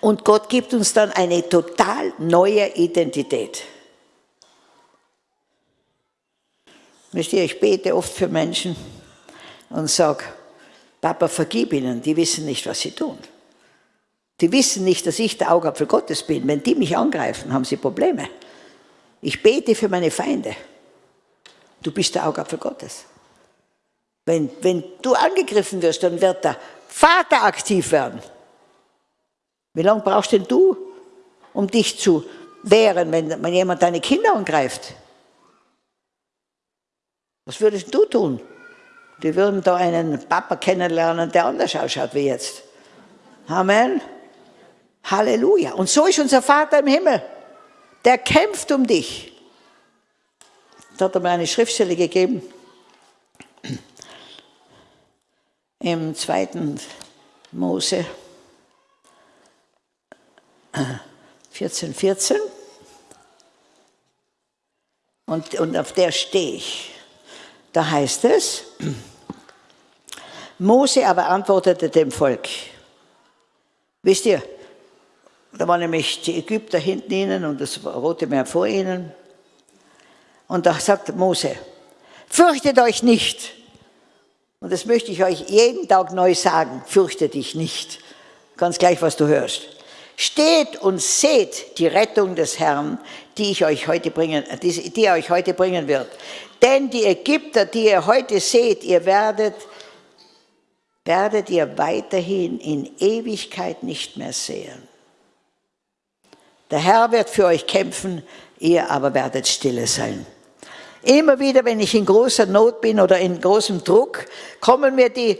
Und Gott gibt uns dann eine total neue Identität. Wisst ihr, ich bete oft für Menschen und sage, Papa, vergib ihnen, die wissen nicht, was sie tun. Die wissen nicht, dass ich der Augapfel Gottes bin. Wenn die mich angreifen, haben sie Probleme. Ich bete für meine Feinde. Du bist der Augapfel Gottes. Wenn, wenn du angegriffen wirst, dann wird der Vater aktiv werden. Wie lange brauchst denn du, um dich zu wehren, wenn, wenn jemand deine Kinder angreift? Was würdest du tun? Die würden da einen Papa kennenlernen, der anders ausschaut wie jetzt. Amen. Halleluja. Und so ist unser Vater im Himmel. Der kämpft um dich. Da hat er mir eine Schriftstelle gegeben. Im zweiten Mose 14, 14. Und, und auf der stehe ich. Da heißt es, Mose aber antwortete dem Volk. Wisst ihr, da waren nämlich die Ägypter hinten ihnen und das Rote Meer vor ihnen. Und da sagt Mose, fürchtet euch nicht. Und das möchte ich euch jeden Tag neu sagen, fürchte dich nicht. Ganz gleich, was du hörst. Steht und seht die Rettung des Herrn, die, ich euch heute bringen, die, die er euch heute bringen wird. Denn die Ägypter, die ihr heute seht, ihr werdet, werdet ihr weiterhin in Ewigkeit nicht mehr sehen. Der Herr wird für euch kämpfen, ihr aber werdet stille sein. Immer wieder, wenn ich in großer Not bin oder in großem Druck, kommen mir die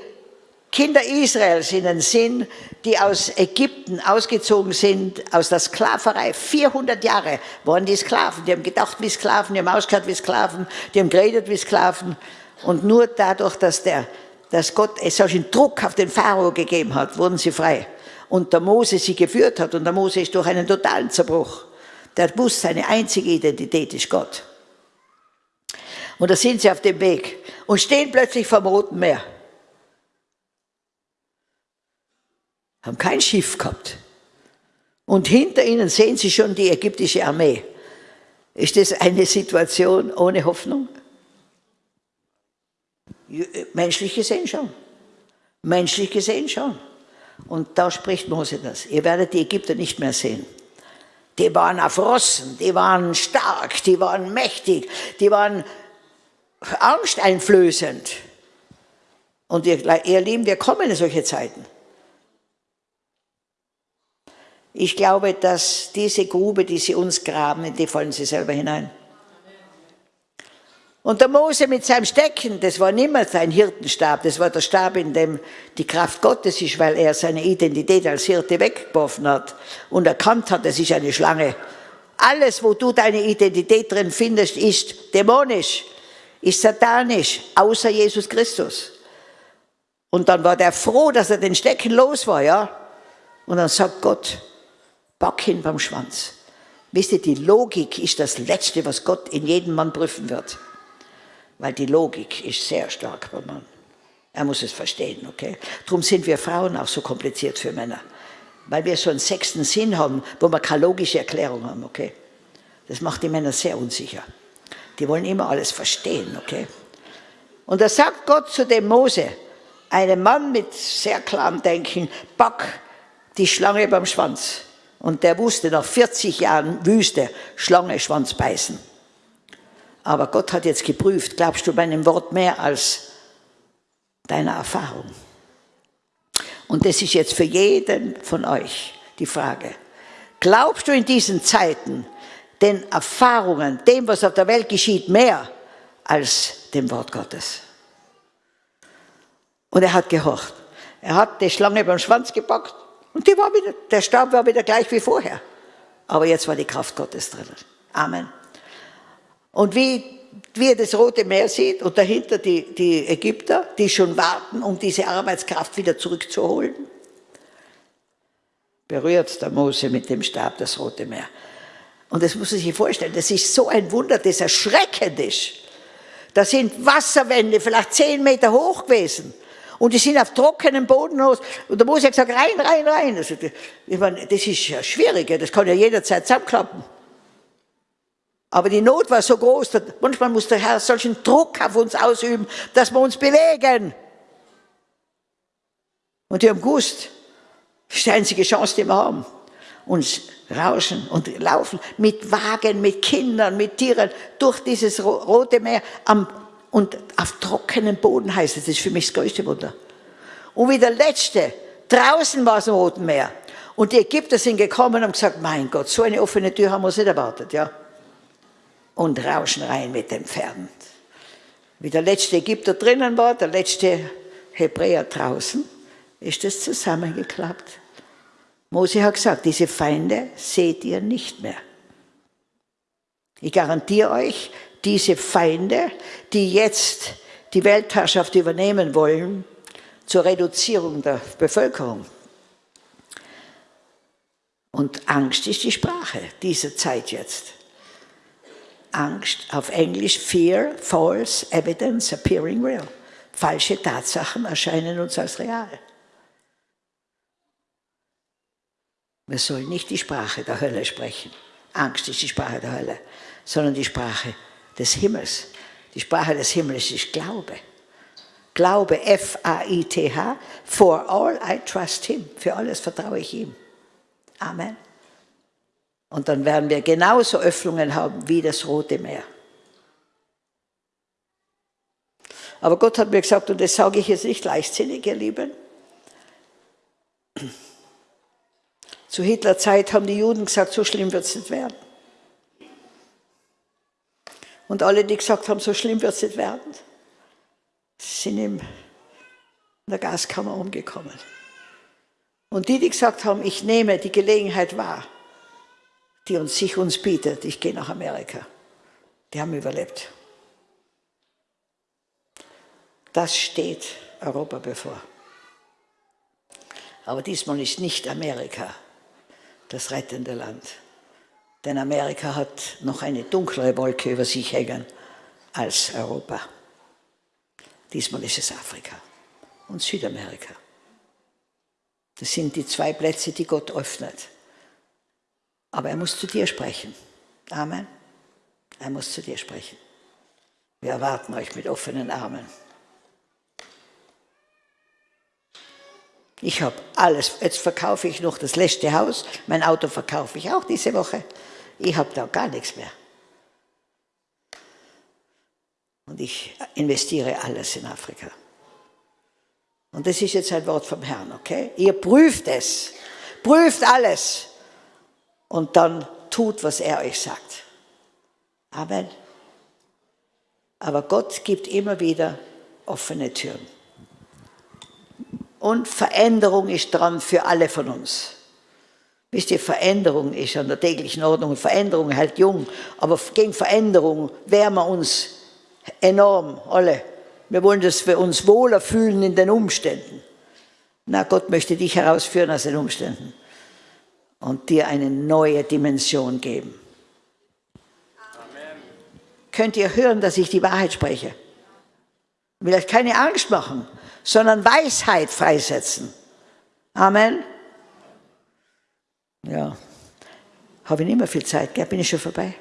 Kinder Israels in den Sinn, die aus Ägypten ausgezogen sind, aus der Sklaverei. 400 Jahre waren die Sklaven. Die haben gedacht wie Sklaven, die haben ausgehört wie Sklaven, die haben geredet wie Sklaven. Und nur dadurch, dass, der, dass Gott solchen Druck auf den Pharao gegeben hat, wurden sie frei und der Mose sie geführt hat. Und der Mose ist durch einen totalen Zerbruch. Der wusste, seine einzige Identität ist Gott. Und da sind sie auf dem Weg und stehen plötzlich vom Roten Meer. Haben kein Schiff gehabt. Und hinter ihnen sehen sie schon die ägyptische Armee. Ist das eine Situation ohne Hoffnung? Menschlich gesehen schon. Menschlich gesehen schon. Und da spricht Mose das. Ihr werdet die Ägypter nicht mehr sehen. Die waren erfrossen, die waren stark, die waren mächtig, die waren angsteinflößend. Und ihr, ihr Lieben, wir kommen in solche Zeiten. Ich glaube, dass diese Grube, die sie uns graben, in die fallen sie selber hinein. Und der Mose mit seinem Stecken, das war nicht mehr sein Hirtenstab, das war der Stab, in dem die Kraft Gottes ist, weil er seine Identität als Hirte weggeworfen hat und erkannt hat, es ist eine Schlange. Alles, wo du deine Identität drin findest, ist dämonisch, ist satanisch, außer Jesus Christus. Und dann war der froh, dass er den Stecken los war, ja. Und dann sagt Gott, pack ihn beim Schwanz. Wisst ihr, die Logik ist das Letzte, was Gott in jedem Mann prüfen wird weil die Logik ist sehr stark beim Mann. Er muss es verstehen, okay? Darum sind wir Frauen auch so kompliziert für Männer, weil wir so einen sechsten Sinn haben, wo wir keine logische Erklärung haben, okay? Das macht die Männer sehr unsicher. Die wollen immer alles verstehen, okay? Und da sagt Gott zu dem Mose, einem Mann mit sehr klarem Denken, pack die Schlange beim Schwanz. Und der wusste nach 40 Jahren Wüste, Schlange, Schwanz beißen. Aber Gott hat jetzt geprüft, glaubst du meinem Wort mehr als deiner Erfahrung? Und das ist jetzt für jeden von euch die Frage. Glaubst du in diesen Zeiten den Erfahrungen, dem, was auf der Welt geschieht, mehr als dem Wort Gottes? Und er hat gehorcht. Er hat die Schlange beim Schwanz gepackt und die war wieder, der Stab war wieder gleich wie vorher. Aber jetzt war die Kraft Gottes drin. Amen. Und wie, wie er das Rote Meer sieht und dahinter die, die Ägypter, die schon warten, um diese Arbeitskraft wieder zurückzuholen, berührt der Mose mit dem Stab das Rote Meer. Und das muss man sich vorstellen, das ist so ein Wunder, das erschreckend ist. Da sind Wasserwände vielleicht zehn Meter hoch gewesen. Und die sind auf trockenem Boden los. Und der Mose hat gesagt, rein, rein, rein. Also, ich meine, das ist ja schwierig, das kann ja jederzeit zusammenklappen. Aber die Not war so groß, dass manchmal muss der Herr solchen Druck auf uns ausüben, dass wir uns bewegen. Und die haben gewusst, das ist die einzige Chance, die wir haben. Uns rauschen und laufen mit Wagen, mit Kindern, mit Tieren durch dieses Rote Meer am, und auf trockenem Boden heißt es. Das ist für mich das größte Wunder. Und wie der Letzte, draußen war es im Roten Meer. Und die Ägypter sind gekommen und gesagt, mein Gott, so eine offene Tür haben wir uns nicht erwartet, ja. Und rauschen rein mit den Pferden. Wie der letzte Ägypter drinnen war, der letzte Hebräer draußen, ist das zusammengeklappt. Mose hat gesagt, diese Feinde seht ihr nicht mehr. Ich garantiere euch, diese Feinde, die jetzt die Weltherrschaft übernehmen wollen, zur Reduzierung der Bevölkerung. Und Angst ist die Sprache dieser Zeit jetzt. Angst, auf Englisch Fear, False Evidence Appearing Real. Falsche Tatsachen erscheinen uns als real. Wir sollen nicht die Sprache der Hölle sprechen. Angst ist die Sprache der Hölle, sondern die Sprache des Himmels. Die Sprache des Himmels ist Glaube. Glaube, F-A-I-T-H, for all I trust him. Für alles vertraue ich ihm. Amen. Und dann werden wir genauso Öffnungen haben wie das Rote Meer. Aber Gott hat mir gesagt, und das sage ich jetzt nicht leichtsinnig, ihr Lieben, Zu Hitlerzeit haben die Juden gesagt, so schlimm wird es nicht werden. Und alle, die gesagt haben, so schlimm wird es nicht werden, sind in der Gaskammer umgekommen. Und die, die gesagt haben, ich nehme die Gelegenheit wahr, die uns, sich uns bietet, ich gehe nach Amerika, die haben überlebt. Das steht Europa bevor. Aber diesmal ist nicht Amerika das rettende Land. Denn Amerika hat noch eine dunklere Wolke über sich hängen als Europa. Diesmal ist es Afrika und Südamerika. Das sind die zwei Plätze, die Gott öffnet. Aber er muss zu dir sprechen. Amen. Er muss zu dir sprechen. Wir erwarten euch mit offenen Armen. Ich habe alles. Jetzt verkaufe ich noch das letzte Haus. Mein Auto verkaufe ich auch diese Woche. Ich habe da gar nichts mehr. Und ich investiere alles in Afrika. Und das ist jetzt ein Wort vom Herrn, okay? Ihr prüft es. Prüft alles. Und dann tut, was er euch sagt. Amen. Aber Gott gibt immer wieder offene Türen. Und Veränderung ist dran für alle von uns. Wisst ihr, Veränderung ist an der täglichen Ordnung. Veränderung hält jung, aber gegen Veränderung wehren wir uns enorm, alle. Wir wollen, dass wir uns wohler fühlen in den Umständen. Na, Gott möchte dich herausführen aus den Umständen und dir eine neue Dimension geben. Amen. Könnt ihr hören, dass ich die Wahrheit spreche? Will euch keine Angst machen sondern Weisheit freisetzen. Amen. Ja, habe ich nicht mehr viel Zeit, gell? bin ich schon vorbei?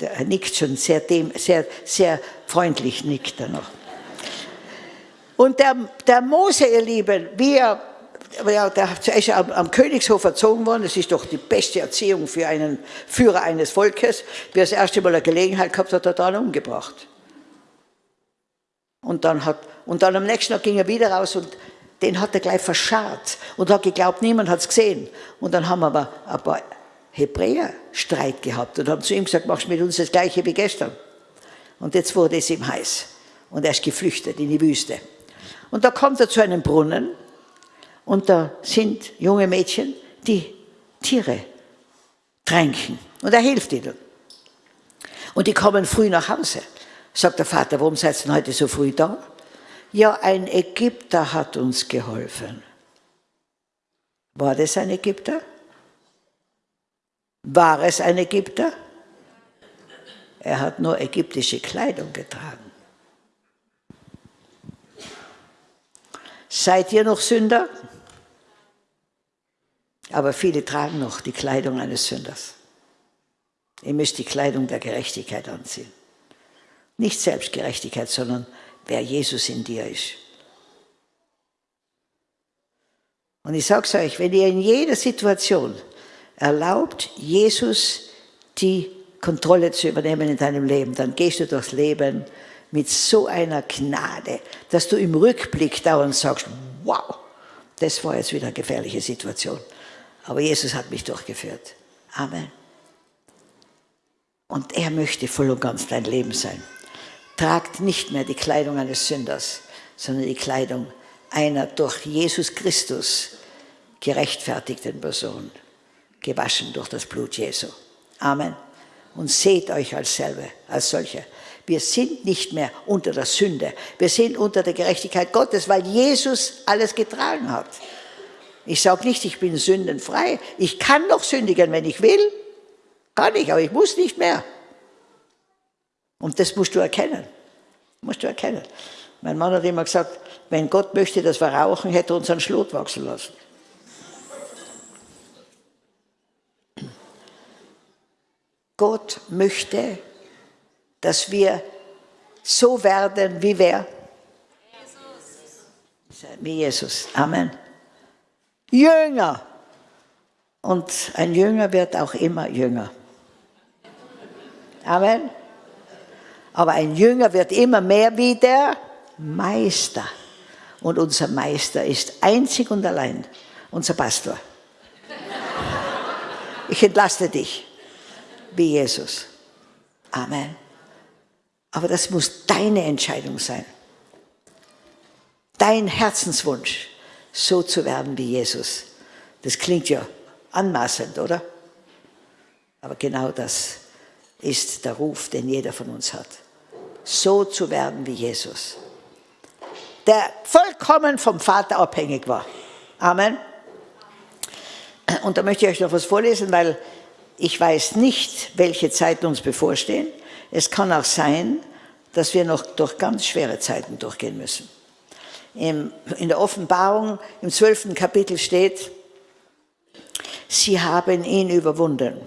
Er nickt schon sehr, dem, sehr, sehr freundlich, nickt er noch. Und der, der Mose, ihr Lieben, wie er, ja, der ist am, am Königshof erzogen worden, das ist doch die beste Erziehung für einen Führer eines Volkes, wie er das erste Mal eine Gelegenheit gehabt hat, hat er dann umgebracht. Und dann, hat, und dann am nächsten Tag ging er wieder raus und den hat er gleich verscharrt und hat geglaubt, niemand hat es gesehen. Und dann haben aber ein paar Hebräer Streit gehabt und haben zu ihm gesagt, machst mit uns das Gleiche wie gestern. Und jetzt wurde es ihm heiß. Und er ist geflüchtet in die Wüste. Und da kommt er zu einem Brunnen und da sind junge Mädchen, die Tiere tränken. Und er hilft ihnen. Und die kommen früh nach Hause. Sagt der Vater, warum seid ihr heute so früh da? Ja, ein Ägypter hat uns geholfen. War das ein Ägypter? War es ein Ägypter? Er hat nur ägyptische Kleidung getragen. Seid ihr noch Sünder? Aber viele tragen noch die Kleidung eines Sünders. Ihr müsst die Kleidung der Gerechtigkeit anziehen. Nicht Selbstgerechtigkeit, sondern wer Jesus in dir ist. Und ich sage es euch, wenn ihr in jeder Situation erlaubt, Jesus die Kontrolle zu übernehmen in deinem Leben, dann gehst du durchs Leben mit so einer Gnade, dass du im Rückblick dauernd sagst, wow, das war jetzt wieder eine gefährliche Situation. Aber Jesus hat mich durchgeführt. Amen. Und er möchte voll und ganz dein Leben sein. Tragt nicht mehr die Kleidung eines Sünders, sondern die Kleidung einer durch Jesus Christus gerechtfertigten Person, gewaschen durch das Blut Jesu. Amen. Und seht euch als selber, als solche. Wir sind nicht mehr unter der Sünde. Wir sind unter der Gerechtigkeit Gottes, weil Jesus alles getragen hat. Ich sage nicht, ich bin sündenfrei. Ich kann noch sündigen, wenn ich will. Kann ich, aber ich muss nicht mehr. Und das musst du erkennen. Musst du erkennen. Mein Mann hat immer gesagt, wenn Gott möchte, dass wir rauchen, hätte er uns einen Schlot wachsen lassen. Gott möchte, dass wir so werden wie wer? Jesus. Wie Jesus. Amen. Jünger. Und ein Jünger wird auch immer jünger. Amen. Aber ein Jünger wird immer mehr wie der Meister. Und unser Meister ist einzig und allein unser Pastor. Ich entlaste dich wie Jesus. Amen. Aber das muss deine Entscheidung sein. Dein Herzenswunsch, so zu werden wie Jesus. Das klingt ja anmaßend, oder? Aber genau das ist der Ruf, den jeder von uns hat so zu werden wie Jesus, der vollkommen vom Vater abhängig war. Amen. Und da möchte ich euch noch was vorlesen, weil ich weiß nicht, welche Zeiten uns bevorstehen. Es kann auch sein, dass wir noch durch ganz schwere Zeiten durchgehen müssen. In der Offenbarung im zwölften Kapitel steht, sie haben ihn überwunden.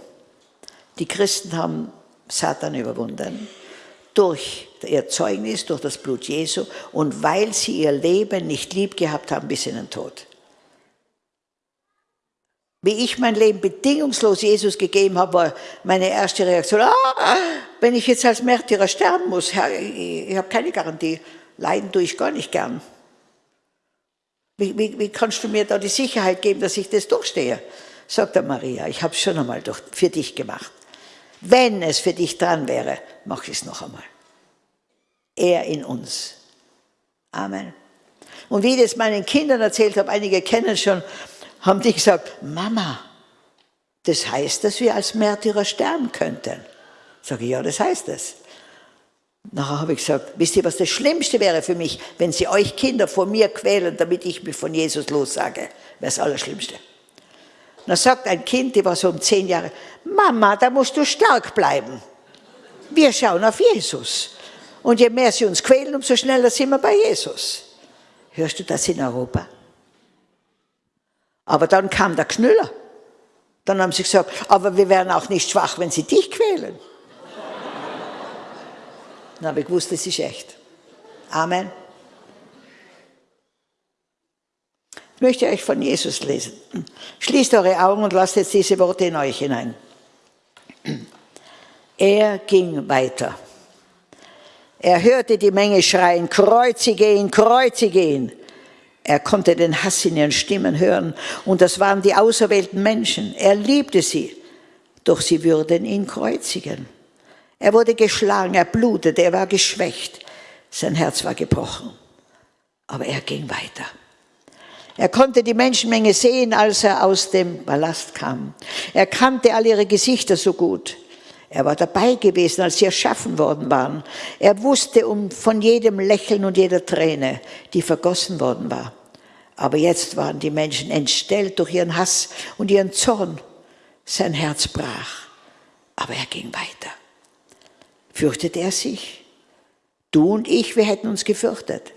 Die Christen haben Satan überwunden durch ihr Zeugnis, durch das Blut Jesu und weil sie ihr Leben nicht lieb gehabt haben bis in den Tod. Wie ich mein Leben bedingungslos Jesus gegeben habe, war meine erste Reaktion, ah, wenn ich jetzt als Märtyrer sterben muss, ich habe keine Garantie, leiden tue ich gar nicht gern. Wie, wie, wie, kannst du mir da die Sicherheit geben, dass ich das durchstehe? Sagt der Maria, ich habe es schon einmal durch, für dich gemacht. Wenn es für dich dran wäre, mach ich es noch einmal. Er in uns. Amen. Und wie ich das meinen Kindern erzählt habe, einige kennen es schon, haben die gesagt, Mama, das heißt, dass wir als Märtyrer sterben könnten. Sage ich, ja, das heißt es. Nachher habe ich gesagt, wisst ihr, was das Schlimmste wäre für mich, wenn sie euch Kinder vor mir quälen, damit ich mich von Jesus lossage? Wäre das Allerschlimmste. dann sagt ein Kind, die war so um zehn Jahre, Mama, da musst du stark bleiben. Wir schauen auf Jesus. Und je mehr sie uns quälen, umso schneller sind wir bei Jesus. Hörst du das in Europa? Aber dann kam der Knüller. Dann haben sie gesagt, aber wir wären auch nicht schwach, wenn sie dich quälen. Dann habe ich gewusst, das ist echt. Amen. Ich möchte euch von Jesus lesen. Schließt eure Augen und lasst jetzt diese Worte in euch hinein. Er ging weiter. Er hörte die Menge schreien, kreuzige ihn, kreuzige ihn. Er konnte den Hass in ihren Stimmen hören und das waren die auserwählten Menschen. Er liebte sie, doch sie würden ihn kreuzigen. Er wurde geschlagen, er blutete, er war geschwächt, sein Herz war gebrochen. Aber er ging weiter. Er konnte die Menschenmenge sehen, als er aus dem Palast kam. Er kannte all ihre Gesichter so gut. Er war dabei gewesen, als sie erschaffen worden waren. Er wusste um, von jedem Lächeln und jeder Träne, die vergossen worden war. Aber jetzt waren die Menschen entstellt durch ihren Hass und ihren Zorn. Sein Herz brach, aber er ging weiter. Fürchtete er sich? Du und ich, wir hätten uns gefürchtet.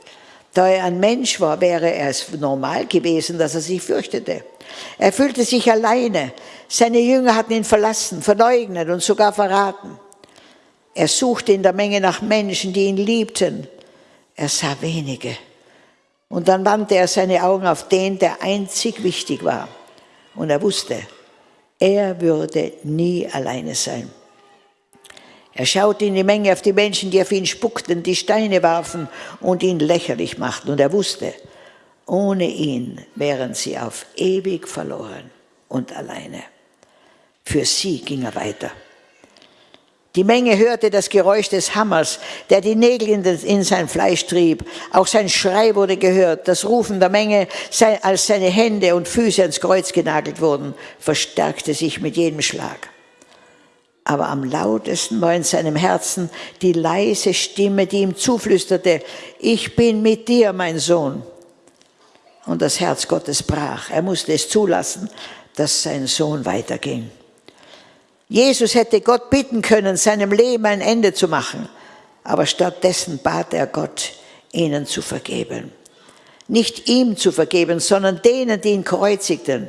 Da er ein Mensch war, wäre es normal gewesen, dass er sich fürchtete. Er fühlte sich alleine. Seine Jünger hatten ihn verlassen, verleugnet und sogar verraten. Er suchte in der Menge nach Menschen, die ihn liebten. Er sah wenige. Und dann wandte er seine Augen auf den, der einzig wichtig war. Und er wusste, er würde nie alleine sein. Er schaute in die Menge auf die Menschen, die auf ihn spuckten, die Steine warfen und ihn lächerlich machten. Und er wusste, ohne ihn wären sie auf ewig verloren und alleine. Für sie ging er weiter. Die Menge hörte das Geräusch des Hammers, der die Nägel in, sein Fleisch trieb. Auch sein Schrei wurde gehört. Das Rufen der Menge, als seine Hände und Füße ans Kreuz genagelt wurden, verstärkte sich mit jedem Schlag. Aber am lautesten war in seinem Herzen die leise Stimme, die ihm zuflüsterte, ich bin mit dir, mein Sohn. Und das Herz Gottes brach. Er musste es zulassen, dass sein Sohn weiterging. Jesus hätte Gott bitten können, seinem Leben ein Ende zu machen, aber stattdessen bat er Gott, ihnen zu vergeben. Nicht ihm zu vergeben, sondern denen, die ihn kreuzigten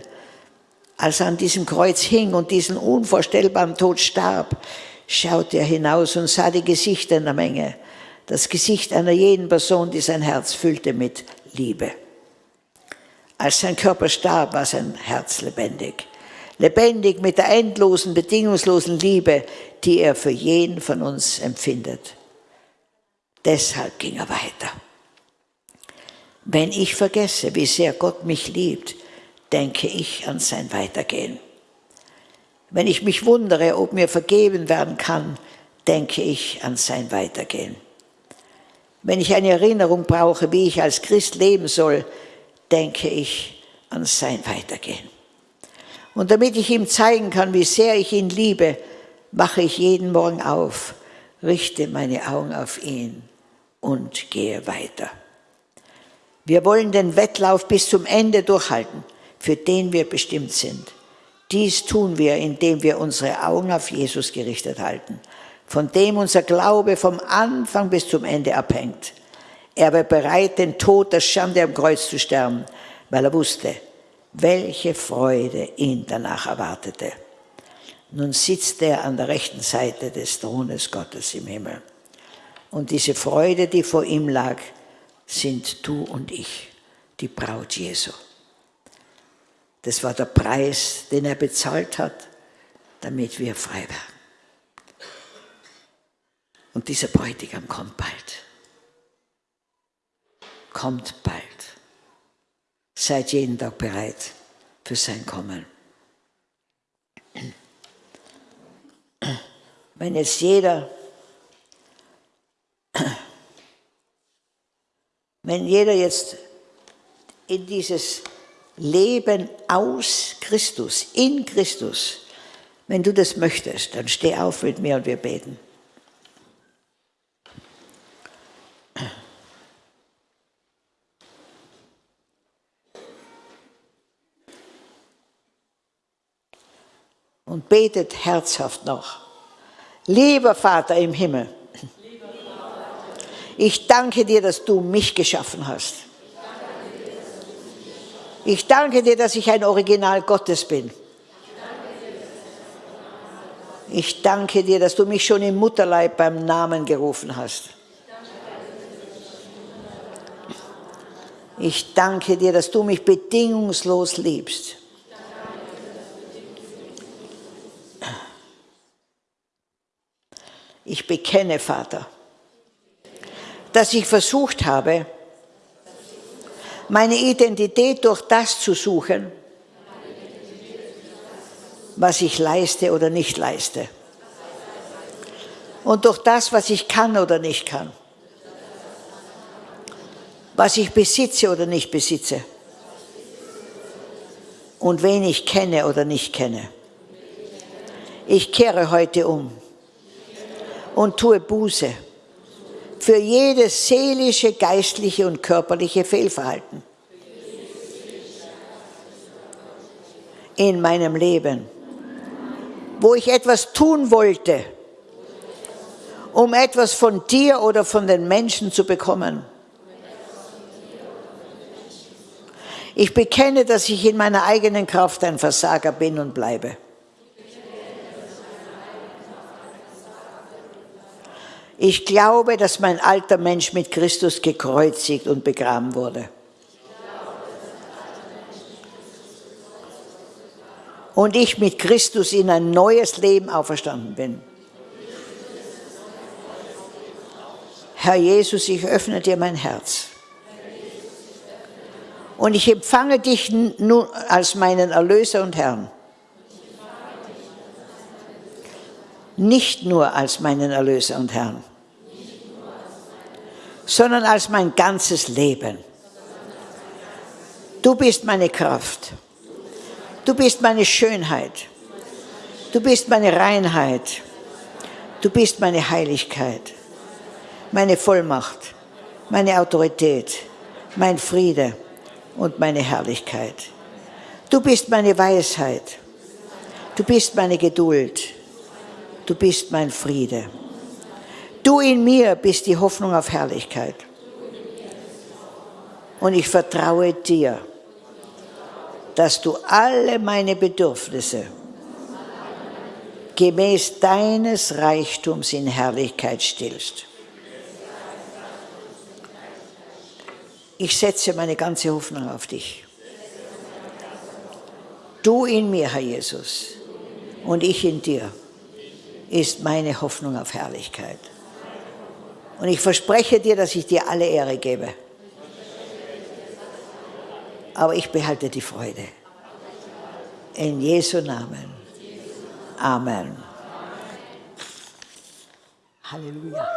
als er an diesem Kreuz hing und diesen unvorstellbaren Tod starb, schaute er hinaus und sah die Gesichter in der Menge. Das Gesicht einer jeden Person, die sein Herz füllte mit Liebe. Als sein Körper starb, war sein Herz lebendig. Lebendig mit der endlosen, bedingungslosen Liebe, die er für jeden von uns empfindet. Deshalb ging er weiter. Wenn ich vergesse, wie sehr Gott mich liebt, denke ich an sein Weitergehen. Wenn ich mich wundere, ob mir vergeben werden kann, denke ich an sein Weitergehen. Wenn ich eine Erinnerung brauche, wie ich als Christ leben soll, denke ich an sein Weitergehen. Und damit ich ihm zeigen kann, wie sehr ich ihn liebe, mache ich jeden Morgen auf, richte meine Augen auf ihn und gehe weiter. Wir wollen den Wettlauf bis zum Ende durchhalten für den wir bestimmt sind. Dies tun wir, indem wir unsere Augen auf Jesus gerichtet halten, von dem unser Glaube vom Anfang bis zum Ende abhängt. Er war bereit, den Tod der Schande am Kreuz zu sterben, weil er wusste, welche Freude ihn danach erwartete. Nun sitzt er an der rechten Seite des Thrones Gottes im Himmel. Und diese Freude, die vor ihm lag, sind du und ich, die Braut Jesu. Das war der Preis, den er bezahlt hat, damit wir frei werden. Und dieser Bräutigam kommt bald. Kommt bald. Seid jeden Tag bereit für sein Kommen. Wenn jetzt jeder, wenn jeder jetzt in dieses Leben aus Christus, in Christus. Wenn du das möchtest, dann steh auf mit mir und wir beten. Und betet herzhaft noch. Lieber Vater im Himmel, ich danke dir, dass du mich geschaffen hast. Ich danke dir, dass ich ein Original Gottes bin. Ich danke dir, dass du mich schon im Mutterleib beim Namen gerufen hast. Ich danke dir, dass du mich bedingungslos liebst. Ich bekenne, Vater, dass ich versucht habe, meine Identität durch das zu suchen, was ich leiste oder nicht leiste. Und durch das, was ich kann oder nicht kann. Was ich besitze oder nicht besitze. Und wen ich kenne oder nicht kenne. Ich kehre heute um und tue Buße für jedes seelische, geistliche und körperliche Fehlverhalten in meinem Leben, wo ich etwas tun wollte, um etwas von dir oder von den Menschen zu bekommen. Ich bekenne, dass ich in meiner eigenen Kraft ein Versager bin und bleibe. Ich glaube, dass mein alter Mensch mit Christus gekreuzigt und begraben wurde. Und ich mit Christus in ein neues Leben auferstanden bin. Herr Jesus, ich öffne dir mein Herz. Und ich empfange dich nun als meinen Erlöser und Herrn. Nicht nur als meinen Erlöser und Herrn sondern als mein ganzes Leben. Du bist meine Kraft. Du bist meine Schönheit. Du bist meine Reinheit. Du bist meine Heiligkeit, meine Vollmacht, meine Autorität, mein Friede und meine Herrlichkeit. Du bist meine Weisheit. Du bist meine Geduld. Du bist mein Friede. Du in mir bist die Hoffnung auf Herrlichkeit. Und ich vertraue dir, dass du alle meine Bedürfnisse gemäß deines Reichtums in Herrlichkeit stillst. Ich setze meine ganze Hoffnung auf dich. Du in mir, Herr Jesus, und ich in dir, ist meine Hoffnung auf Herrlichkeit. Und ich verspreche dir, dass ich dir alle Ehre gebe. Aber ich behalte die Freude. In Jesu Namen. Amen. Halleluja.